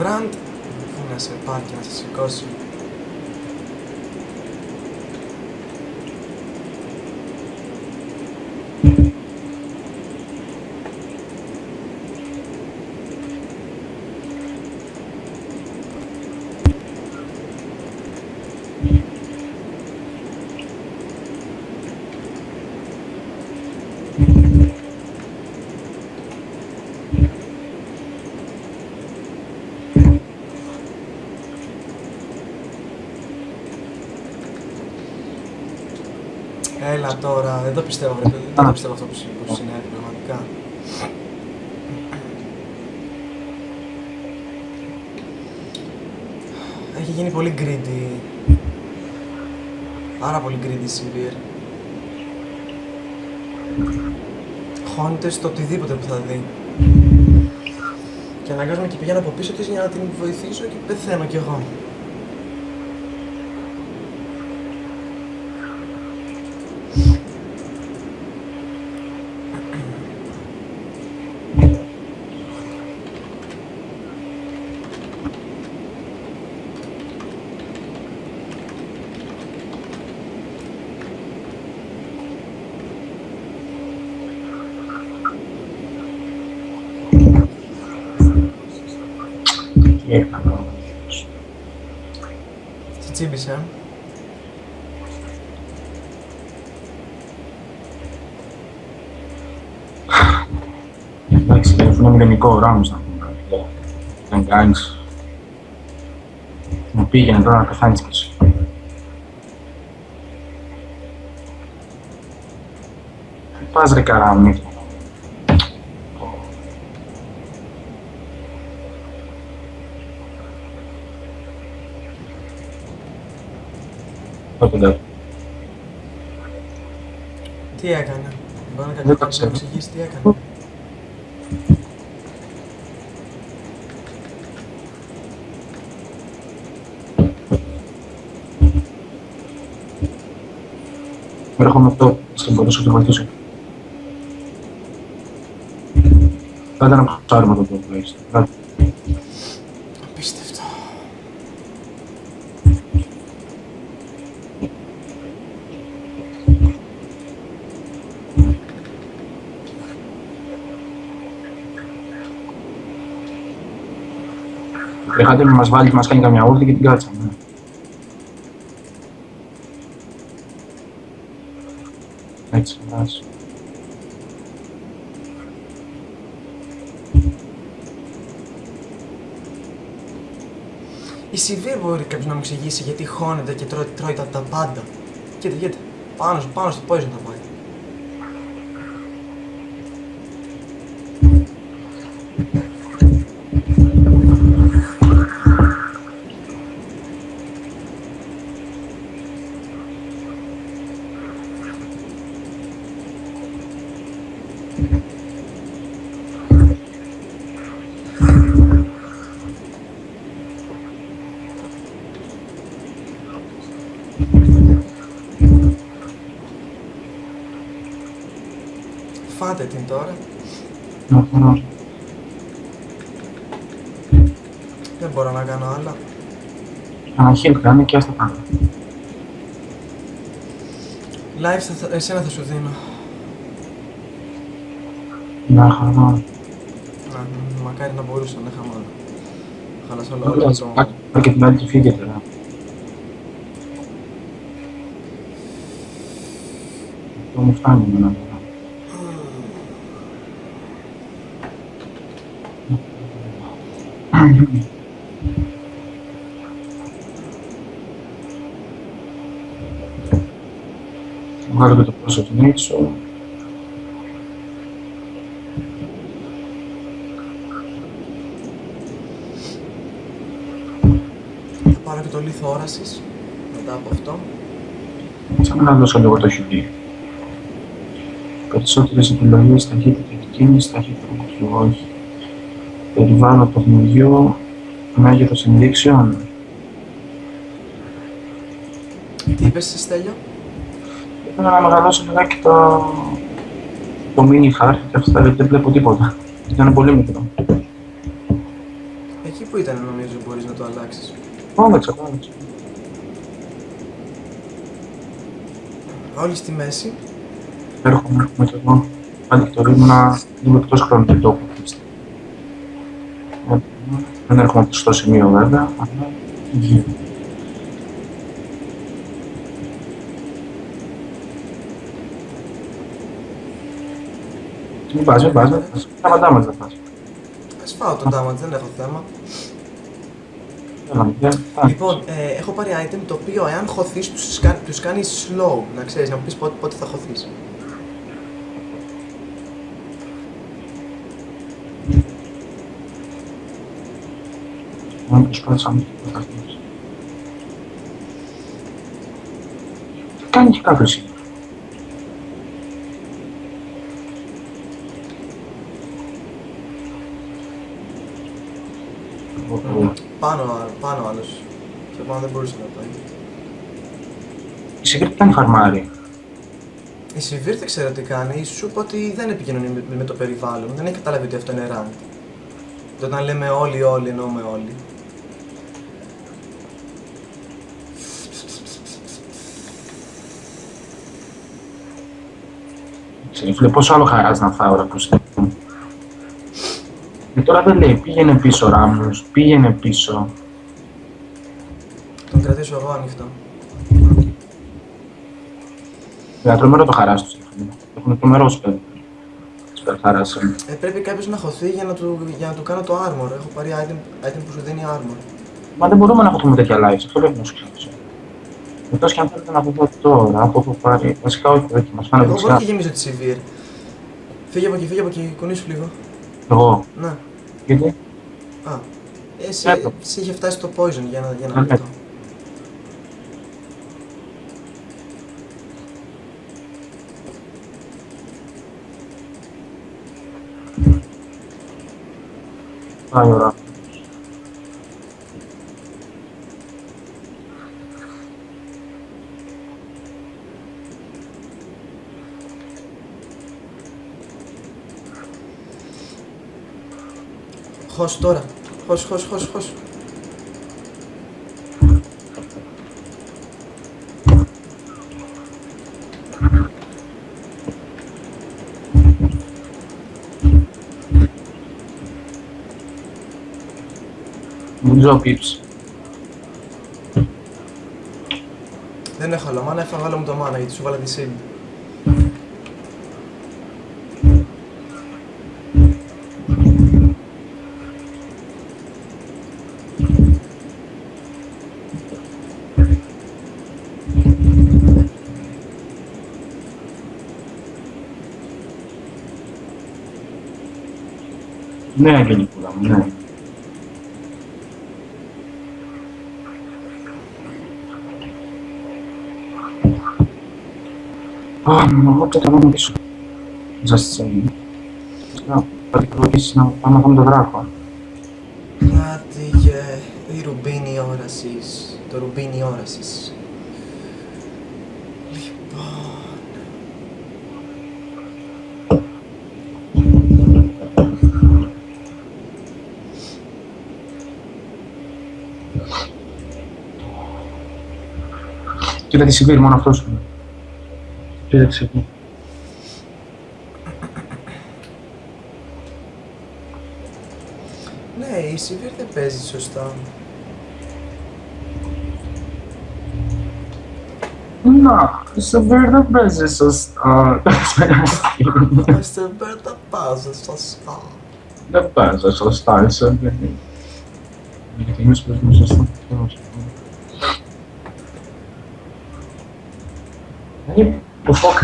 [SPEAKER 1] Μπραντ, πού να σε πάρει και να Έλα τώρα, δεν το πιστεύω, βρε παιδί. Δεν το πιστεύω αυτό που συ- που συνέβη πραγματικά. Έχει γίνει πολύ greedy. Πάρα πολύ greedy Sivir. Χώνεται στο οτιδήποτε που θα δει. Και αναγκάζομαι και πηγαίνω από πίσω της για να την βοηθήσω και πεθαίνω κι εγώ.
[SPEAKER 2] Τι έκανα.
[SPEAKER 1] Τι τσίμπησε,
[SPEAKER 2] Εντάξει, δεν είναι μηδενικό ο Ράμος να πούμε. κάτι. Δεν κάνεις. Μου πήγαινε τώρα να πεθάνεις κι εσύ. Τι πας ρε καράμι. Κοντά.
[SPEAKER 1] Τι έκανε. Μπορεί να
[SPEAKER 2] Δεν το
[SPEAKER 1] κάποιος να
[SPEAKER 2] ξέρω.
[SPEAKER 1] μου εξηγήσει τι έκανε.
[SPEAKER 2] Έρχομαι αυτό, σε μπορούσα να το βοηθήσω. Θα ήταν ένα ψάρι με το που έχεις. Θα-
[SPEAKER 1] Απίστευτο.
[SPEAKER 2] Κρεχάτε να μας βάλεις και μας κάνει καμιά ούλτη και την κάτσαμε. Έτσι, εντάξει.
[SPEAKER 1] Η Σιβήρ μπορεί κάποιος να μου εξηγήσει γιατί χώνεται και τρώει, τρώει τα, τα πάντα. Κοίτα, κοίτα. Πάνω, πάνω στο poison θα πάει. Φάτε την τώρα.
[SPEAKER 2] Μμμ.
[SPEAKER 1] Δεν μπορώ να κάνω άλλα.
[SPEAKER 2] Αναχίλ κάνει και άστα πάνω.
[SPEAKER 1] Live θα, θα- εσένα θα σου δίνω.
[SPEAKER 2] Να χαρά.
[SPEAKER 1] Να, μ, μακάρι να μπορούσα να είχαμε όλα. Χάλασα όλο, όλο το...
[SPEAKER 2] Πάρε και την άλλη και φύγετε. ρε. Αυτό μου φτάνει εμένα τώρα. Βγάλω και το πρόσωπο του έξω.
[SPEAKER 1] Θα πάρω και το λίθο όρασης. Μετά από αυτό.
[SPEAKER 2] Σαν να δώσω λίγο το χιλί. Περισσότερες επιλογές, ταχύτητα κίνηση, ταχύτητα κουτιού, όχι. Περιβάλλον παιχνιδιού, μέγεθος ενδείξεων.
[SPEAKER 1] Τι είπες εσύ Στέλιο;
[SPEAKER 2] Ήθελα να μεγαλώσω λιγάκι το, το mini χάρτη και αυτά γιατί δεν βλέπω τίποτα. Ήταν πολύ μικρό.
[SPEAKER 1] Εκεί που ήταν νομίζω μπορείς να το αλλάξεις.
[SPEAKER 2] Άλλαξα, άλλαξα.
[SPEAKER 1] Όλοι στη μέση.
[SPEAKER 2] Έρχομαι, έρχομαι και εγώ. Πάλι και το ήμουνα λίγο εκτός χρόνου και τόπου. Δεν έρχομαι στο σημείο βέβαια, αλλά γύρω. Μην πας, μην πας, μην πας. Σταματά μας δεν πας.
[SPEAKER 1] Ας φάω το damage, δεν έχω θέμα.
[SPEAKER 2] Έλα, μηδέν. Α,
[SPEAKER 1] Λοιπόν, ε, έχω πάρει item το οποίο εάν χωθείς τους, κα- τους κάνεις slow. Να ξέρεις, να μου πεις πότε, πότε θα χωθείς.
[SPEAKER 2] Μόνο προσπάθησα να μην το καθώς. Κάνει και κάποιος σήμερα. Ο-
[SPEAKER 1] Πάνω, πάνω άλλος. Και πάνω δεν μπορούσε να πάει.
[SPEAKER 2] Η Secret κάνει φαρμάρι.
[SPEAKER 1] Η Σιβήρ δεν ξέρω τι κάνει. Σου είπα ότι δεν επικοινωνεί με, με το περιβάλλον. Δεν έχει καταλάβει ότι αυτό είναι rank. Το Όταν λέμε όλοι, όλοι, εννοούμε όλοι.
[SPEAKER 2] Ξέρεις, φίλε, πόσο άλλο χαράζει να φάω ώρα που στέλνω. Και τώρα δεν λέει, πήγαινε πίσω Ράμος, πήγαινε πίσω.
[SPEAKER 1] Τον κρατήσω εγώ ανοιχτό.
[SPEAKER 2] Για τρομερό το χαράς τους. φίλε. Έχουν τρομερό σπέλ. Σπέλ χαράς. ε.
[SPEAKER 1] Ε, πρέπει κάποιος να χωθεί για να, του, για να του κάνω το armor. Έχω πάρει item, item που σου δίνει armor.
[SPEAKER 2] Μα δεν μπορούμε να έχουμε τέτοια lives, αυτό πρέπει να σου ξέρω. Εκτός και αν θέλετε να βγω τώρα, από έχω πάρει, βασικά όχι, όχι, μας πάνε
[SPEAKER 1] Εγώ μπορώ
[SPEAKER 2] δεξιά.
[SPEAKER 1] και γεμίζω τη Σιβήρ. Φύγε από εκεί, φύγε από εκεί, κουνήσου λίγο.
[SPEAKER 2] Εγώ,
[SPEAKER 1] Ναι.
[SPEAKER 2] γιατί,
[SPEAKER 1] Α. Εσύ,
[SPEAKER 2] Έπω.
[SPEAKER 1] εσύ είχε φτάσει στο poison για ένα, για ένα
[SPEAKER 2] Ναι.
[SPEAKER 1] λεπτό.
[SPEAKER 2] πάει ώρα.
[SPEAKER 1] Χως τώρα. Χως, χως, χως, χως.
[SPEAKER 2] Νομίζω ο Pips.
[SPEAKER 1] Δεν έχω άλλο μάνα, έφαγα άλλο μου το μάνα γιατί σου βάλα τη shield.
[SPEAKER 2] Ναι, Αγγελικούλα μου, ναι. Α, εγώ πια τραβάμε πίσω. Just saying. Να πατικολογήσεις να πάμε να δούμε το δράκο.
[SPEAKER 1] Άτιγε, η ρουμπίνη όρασης, το ρουμπίνι όρασης. Λοιπόν...
[SPEAKER 2] Κοίτα τη Σιβήρ, μόνο αυτός σου. Κοίτα τη Σιβήρ.
[SPEAKER 1] Ναι, η Σιβήρ δεν παίζει σωστά.
[SPEAKER 2] Να, η Σιβήρ δεν παίζει σωστά.
[SPEAKER 1] Η Σιβήρ δεν παίζει σωστά.
[SPEAKER 2] Δεν παίζει σωστά, η Σιβήρ. Γιατί εμείς παίζουμε σωστά. Το φοκ.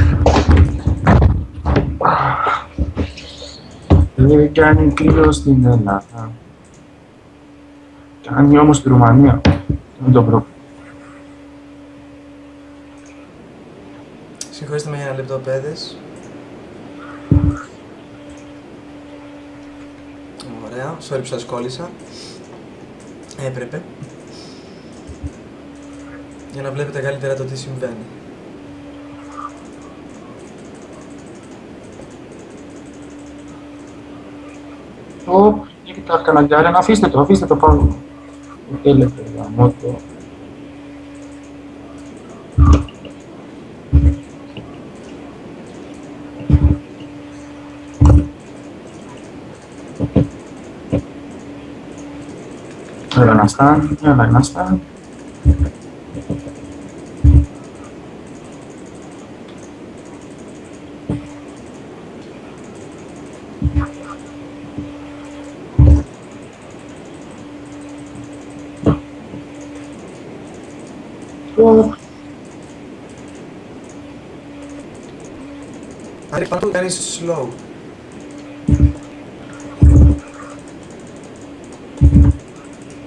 [SPEAKER 2] Δεν κάνει κρύο στην Ελλάδα. Κάνει όμως στη Ρουμανία. Δεν το προ...
[SPEAKER 1] Συγχωρήστε με για ένα λεπτό, παιδες. Ωραία, sorry που σας κόλλησα. Έπρεπε. Για να βλέπετε καλύτερα το τι συμβαίνει.
[SPEAKER 2] Ωπ, γιατί τα καναγκάρια, να αφήστε το, αφήστε το πάνω. Θέλετε, γαμώ το. Έλα να
[SPEAKER 1] Αν πάνω του κάνεις slow.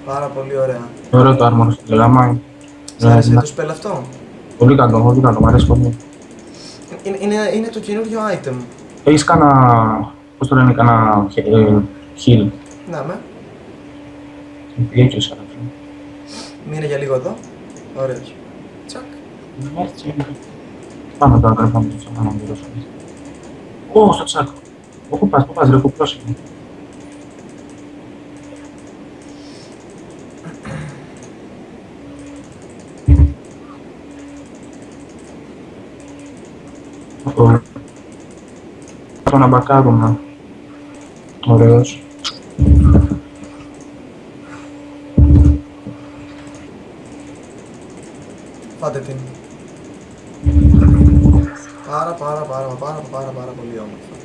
[SPEAKER 1] Πάρα πολύ ωραία.
[SPEAKER 2] Ωραίο το άρμορο στην τελαμά.
[SPEAKER 1] Σ' άρεσε το spell αυτό;
[SPEAKER 2] Πολύ καλό, πολύ καλό, μου αρέσει πολύ.
[SPEAKER 1] Είναι, είναι, είναι το καινούριο item.
[SPEAKER 2] Έχεις κάνα, πώς το λένε, κάνα ε, heal.
[SPEAKER 1] Να με.
[SPEAKER 2] Πήγε σαν αυτό.
[SPEAKER 1] Μείνε για λίγο εδώ. Ωραίος. Τσακ.
[SPEAKER 2] Πάμε τώρα, πρέπει να το ξανά να μιλήσω. Ω, στο τσάκ. Πού πας, πού πας, ρε, πού πρόσεχε. Αυτό. Αυτό να μπακάρουμε. Ωραίος.
[SPEAKER 1] Πάτε την. Πάρα πάρα πάρα πάρα πάρα πάρα πολύ όμορφα.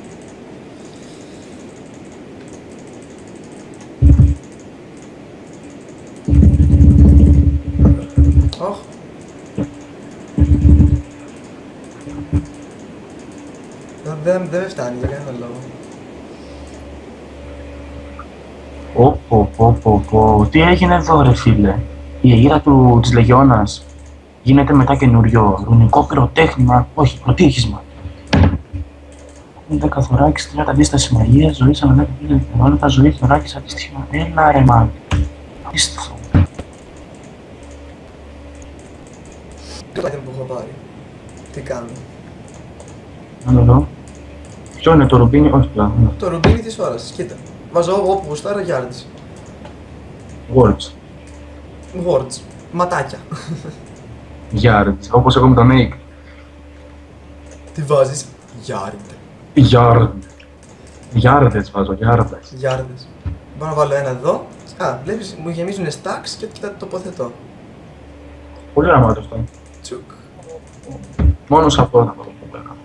[SPEAKER 1] Ωχ. Δεν, δεν, δεν με φτάνει για κανένα λόγο.
[SPEAKER 2] Πω, πω, πω, πω, πω. Τι έγινε εδώ ρε φίλε; Η αιγύρα του, της Λεγιώνας γίνεται μετά καινούριο ρουνικό πυροτέχνημα, όχι, προτύχισμα. 10 θωράκις, 30 αντίσταση μαγεία, ζωή σαν 10 δευτερόλεπτα, ζωή θωράκις αντίστοιχα. Έλα ρε μάγκ. Απίστευτο.
[SPEAKER 1] Το item που έχω πάρει. Τι κάνω.
[SPEAKER 2] Να το δω. Ποιο είναι το ρουμπίνι, όχι πλέον. ναι.
[SPEAKER 1] Το ρουμπίνι της ώρας, κοίτα. Βάζω όπου γουστάρω yards.
[SPEAKER 2] Words.
[SPEAKER 1] Words. Ματάκια.
[SPEAKER 2] Yards. Όπως εγώ με τον Nick.
[SPEAKER 1] Τι βάζεις; Yard.
[SPEAKER 2] Yard. Yardes βάζω, yardes.
[SPEAKER 1] Γιάρδες. Μπορώ να βάλω ένα εδώ Α, βλέπεις, μου γεμίζουν stacks και τα τοποθετώ.
[SPEAKER 2] Πολύ γραμμάτο αυτό.
[SPEAKER 1] Τσουκ.
[SPEAKER 2] Μόνο σε αυτό θα το πω πέρα.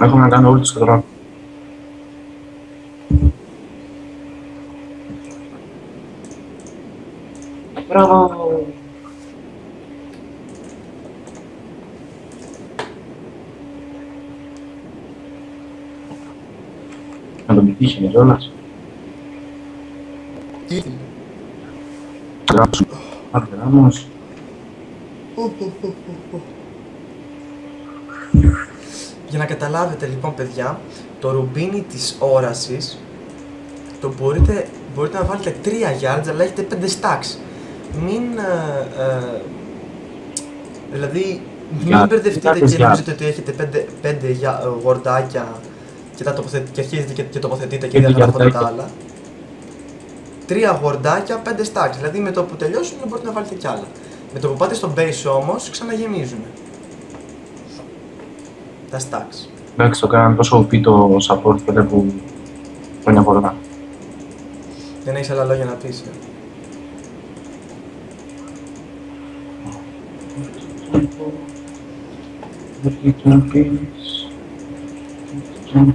[SPEAKER 2] Έχω να κάνω όλη τη σκοτρά. Μπράβο! Να τον πετύχει κιόλας.
[SPEAKER 1] Τι;
[SPEAKER 2] Γράψου. Αρδεράμος.
[SPEAKER 1] Για να καταλάβετε λοιπόν παιδιά, το ρουμπίνι της όρασης το μπορείτε, μπορείτε να βάλετε 3 yards αλλά έχετε 5 stacks. Μην... ε, ε, δηλαδή, μην
[SPEAKER 2] Για-
[SPEAKER 1] μπερδευτείτε
[SPEAKER 2] για-
[SPEAKER 1] και
[SPEAKER 2] για-
[SPEAKER 1] νομίζετε ότι έχετε 5, 5 γορντάκια και, τα τοποθετ, και αρχίζετε και, και τοποθετείτε και
[SPEAKER 2] Πέντε
[SPEAKER 1] διαγράφονται τα
[SPEAKER 2] γιαρδάκια.
[SPEAKER 1] άλλα. Τρία γορντάκια, 5 stacks. Δηλαδή με το που τελειώσουν μπορείτε να βάλετε κι άλλα. Με το που πάτε στο base όμως ξαναγεμίζουν. Τα stacks.
[SPEAKER 2] Εντάξει, το κάνανε τόσο OP το support πέρα που χρόνια πολλά.
[SPEAKER 1] Δεν έχεις άλλα λόγια να πεις. ε.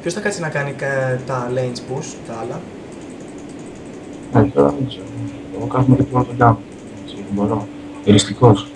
[SPEAKER 1] Ποιος θα κάτσει να κάνει κα- τα lanes push, τα άλλα;
[SPEAKER 2] Ναι, τώρα δεν ξέρω. Εγώ κάθομαι και μόνο τον down. Έτσι, δεν μπορώ. Εριστικός.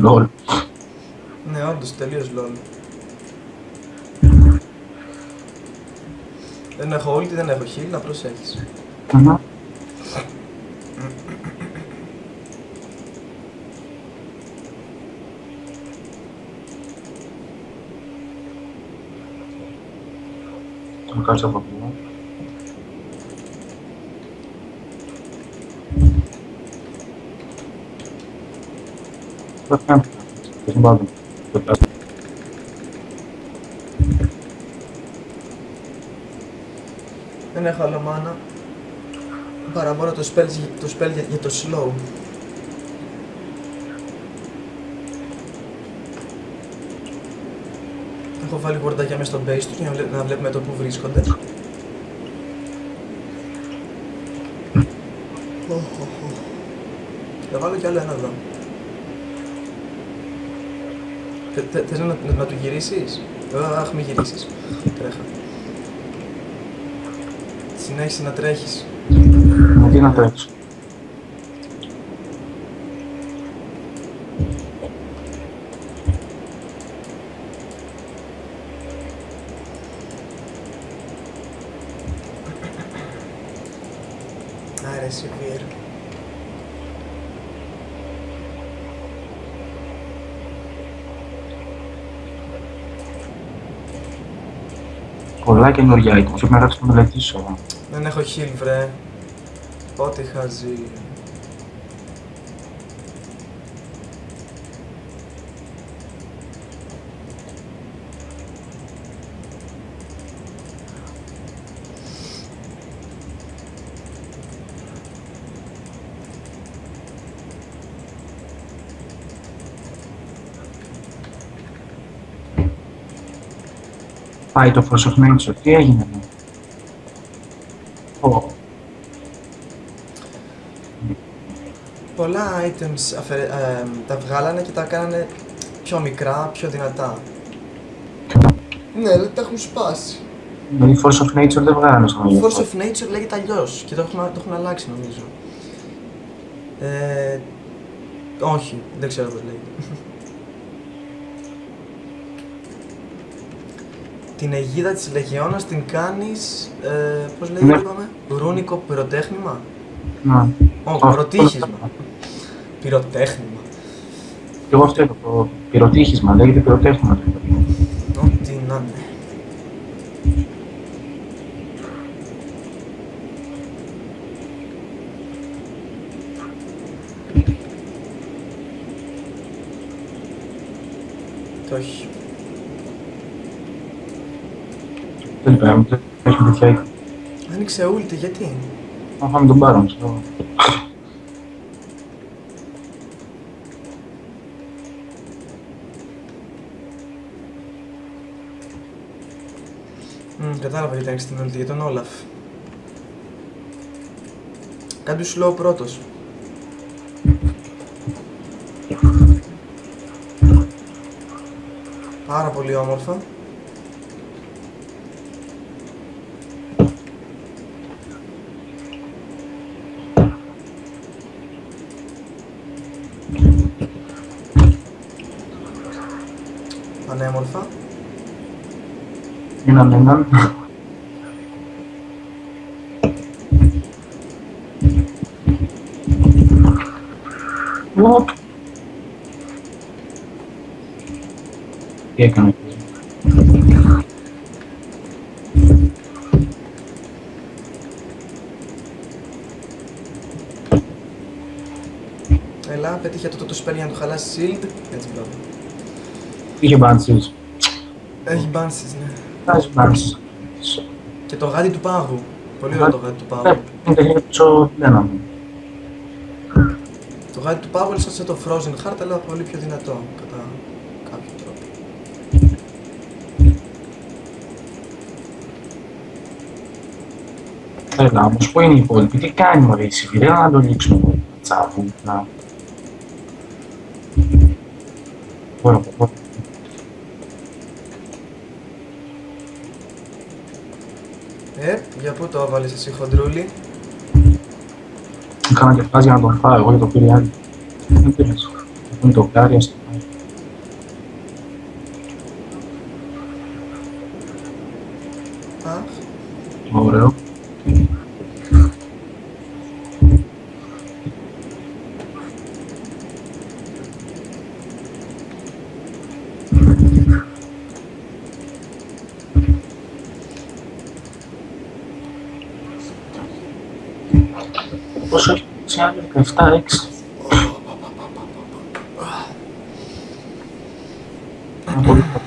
[SPEAKER 2] Λολ.
[SPEAKER 1] Ναι, όντως, τελείως lol. Δεν έχω ulti, δεν έχω heal, να προσέχεις.
[SPEAKER 2] Αχα. Θα κάτσω από εδώ. Δεν κάνω. Δεν πάω. Δεν πάω.
[SPEAKER 1] Δεν έχω άλλο mana. Παρά μόνο το spell, το spell για, για το slow. Έχω βάλει γορντάκια μέσα στο base τους για να, βλέ- να βλέπουμε το που βρίσκονται. Θα βάλω κι άλλο ένα εδώ. Θε- θε- Θες να, να, να του γυρίσεις; Ε, Αχ, μη γυρίσεις. Τρέχα. Συνέχισε να τρέχεις.
[SPEAKER 2] Μα τι να τρέξω. Πολλά καινούργια items. Πρέπει να κάτσω να μελετήσω.
[SPEAKER 1] Δεν έχω heal, βρε. Ό,τι χαζί.
[SPEAKER 2] Πάει το Force of Nature. Τι έγινε εδώ. Ω,
[SPEAKER 1] Πολλά items αφαιρε- ε, τα βγάλανε και τα κάνανε πιο μικρά, πιο δυνατά. Ναι, αλλά τα έχουν σπάσει.
[SPEAKER 2] Δηλαδή Force of Nature δεν βγάλανε στο μέλλον.
[SPEAKER 1] Force of Nature λέγεται αλλιώς και το έχουν, το έχουν αλλάξει νομίζω. Ε, όχι, δεν ξέρω πώς λέγεται. Την αιγίδα της Λεγεώνας την κάνεις, ε, πώς λέγεται
[SPEAKER 2] Ναι.
[SPEAKER 1] είπαμε, ρούνικο πυροτέχνημα;
[SPEAKER 2] Ναι.
[SPEAKER 1] Όχι,
[SPEAKER 2] Α,
[SPEAKER 1] πυροτύχισμα. Πυροτέχνημα.
[SPEAKER 2] Και εγώ αυτό είπα, το πυροτύχισμα, λέγεται πυροτέχνημα.
[SPEAKER 1] Ό,τι να είναι. Το όχι.
[SPEAKER 2] Δεν είπαμε, δεν έχουμε τέτοια εικόνα.
[SPEAKER 1] Άνοιξε ούλτη, γιατί;
[SPEAKER 2] Να φάμε τον Μπάρον, ξέρω.
[SPEAKER 1] Μμ, κατάλαβα γιατί άνοιξε την ούλτη, για τον Όλαφ. Κάντε σου λέω πρώτος. Πάρα πολύ όμορφα. Πανέμορφα.
[SPEAKER 2] Έναν έναν. Οπ. Τι έκανε.
[SPEAKER 1] Έλα, πέτυχε το το σπέρι για να του χαλάσει shield. Έτσι μπράβο.
[SPEAKER 2] Είχε μπάντσις.
[SPEAKER 1] Έχει bounces, ναι.
[SPEAKER 2] Βάζει μπάντσις.
[SPEAKER 1] Και το γάτι του πάγου. Πολύ ωραίο το γάτι του
[SPEAKER 2] Ναι,
[SPEAKER 1] πάγου.
[SPEAKER 2] είναι τα χέρια πίσω πλένα μου.
[SPEAKER 1] Το γάτι του πάγου είναι σαν το Frozen Heart, αλλά πολύ πιο δυνατό κατά κάποιο τρόπο.
[SPEAKER 2] Έλα, όμως πού είναι η υπόλοιπη, τι κάνει μωρέ η Σιβηρία, να το λήξουμε. Τσάβου, να. Μπορώ, μπορώ.
[SPEAKER 1] Ε, για πού το έβαλες εσύ χοντρούλι.
[SPEAKER 2] Έκανα και φάση για να τον φάω, εγώ για το πήρε άλλη. Δεν πειράζει. Είναι το κάρι, ας το φάω.
[SPEAKER 1] Αχ,
[SPEAKER 2] Ωραίο. Πόσο έχει σε άλλο 17-6. Ένα πολύ καλό.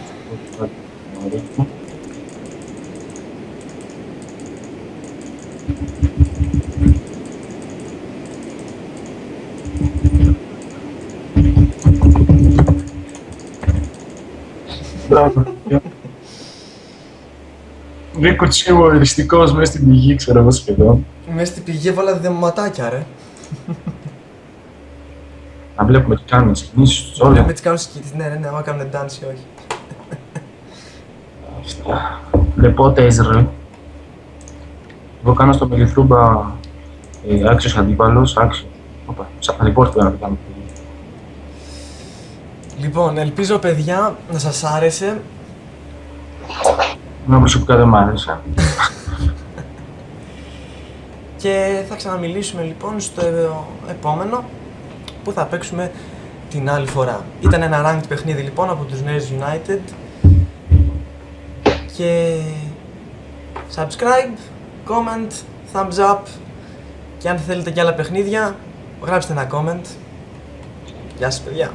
[SPEAKER 2] Μπράβο. Βρήκε τσίγο οριστικός μέσα στην πηγή, ξέρω εγώ σχεδόν.
[SPEAKER 1] Μέσα στην πηγή έβαλα δεματάκια ρε.
[SPEAKER 2] Να βλέπουμε τι κάνουν τις κινήσεις τους όλα.
[SPEAKER 1] Βλέπουμε τις κάνουν σκήτης, ναι, ναι, ναι, άμα κάνουν dance ή όχι.
[SPEAKER 2] Αυτά. Λεπότες ρε. Εγώ κάνω στο Μελιθρούμπα ε, άξιος αντίπαλος, άξιο. Οπα, σαν παλιπόρτ να το κάνω.
[SPEAKER 1] Λοιπόν, ελπίζω παιδιά να σας άρεσε.
[SPEAKER 2] Εμένα προσωπικά δεν μ' άρεσε.
[SPEAKER 1] Και θα ξαναμιλήσουμε λοιπόν στο επόμενο που θα παίξουμε την άλλη φορά. Ήταν ένα ranked παιχνίδι λοιπόν από τους Nerds United και subscribe, comment, thumbs up και αν θέλετε και άλλα παιχνίδια γράψτε ένα comment. Γεια σας παιδιά.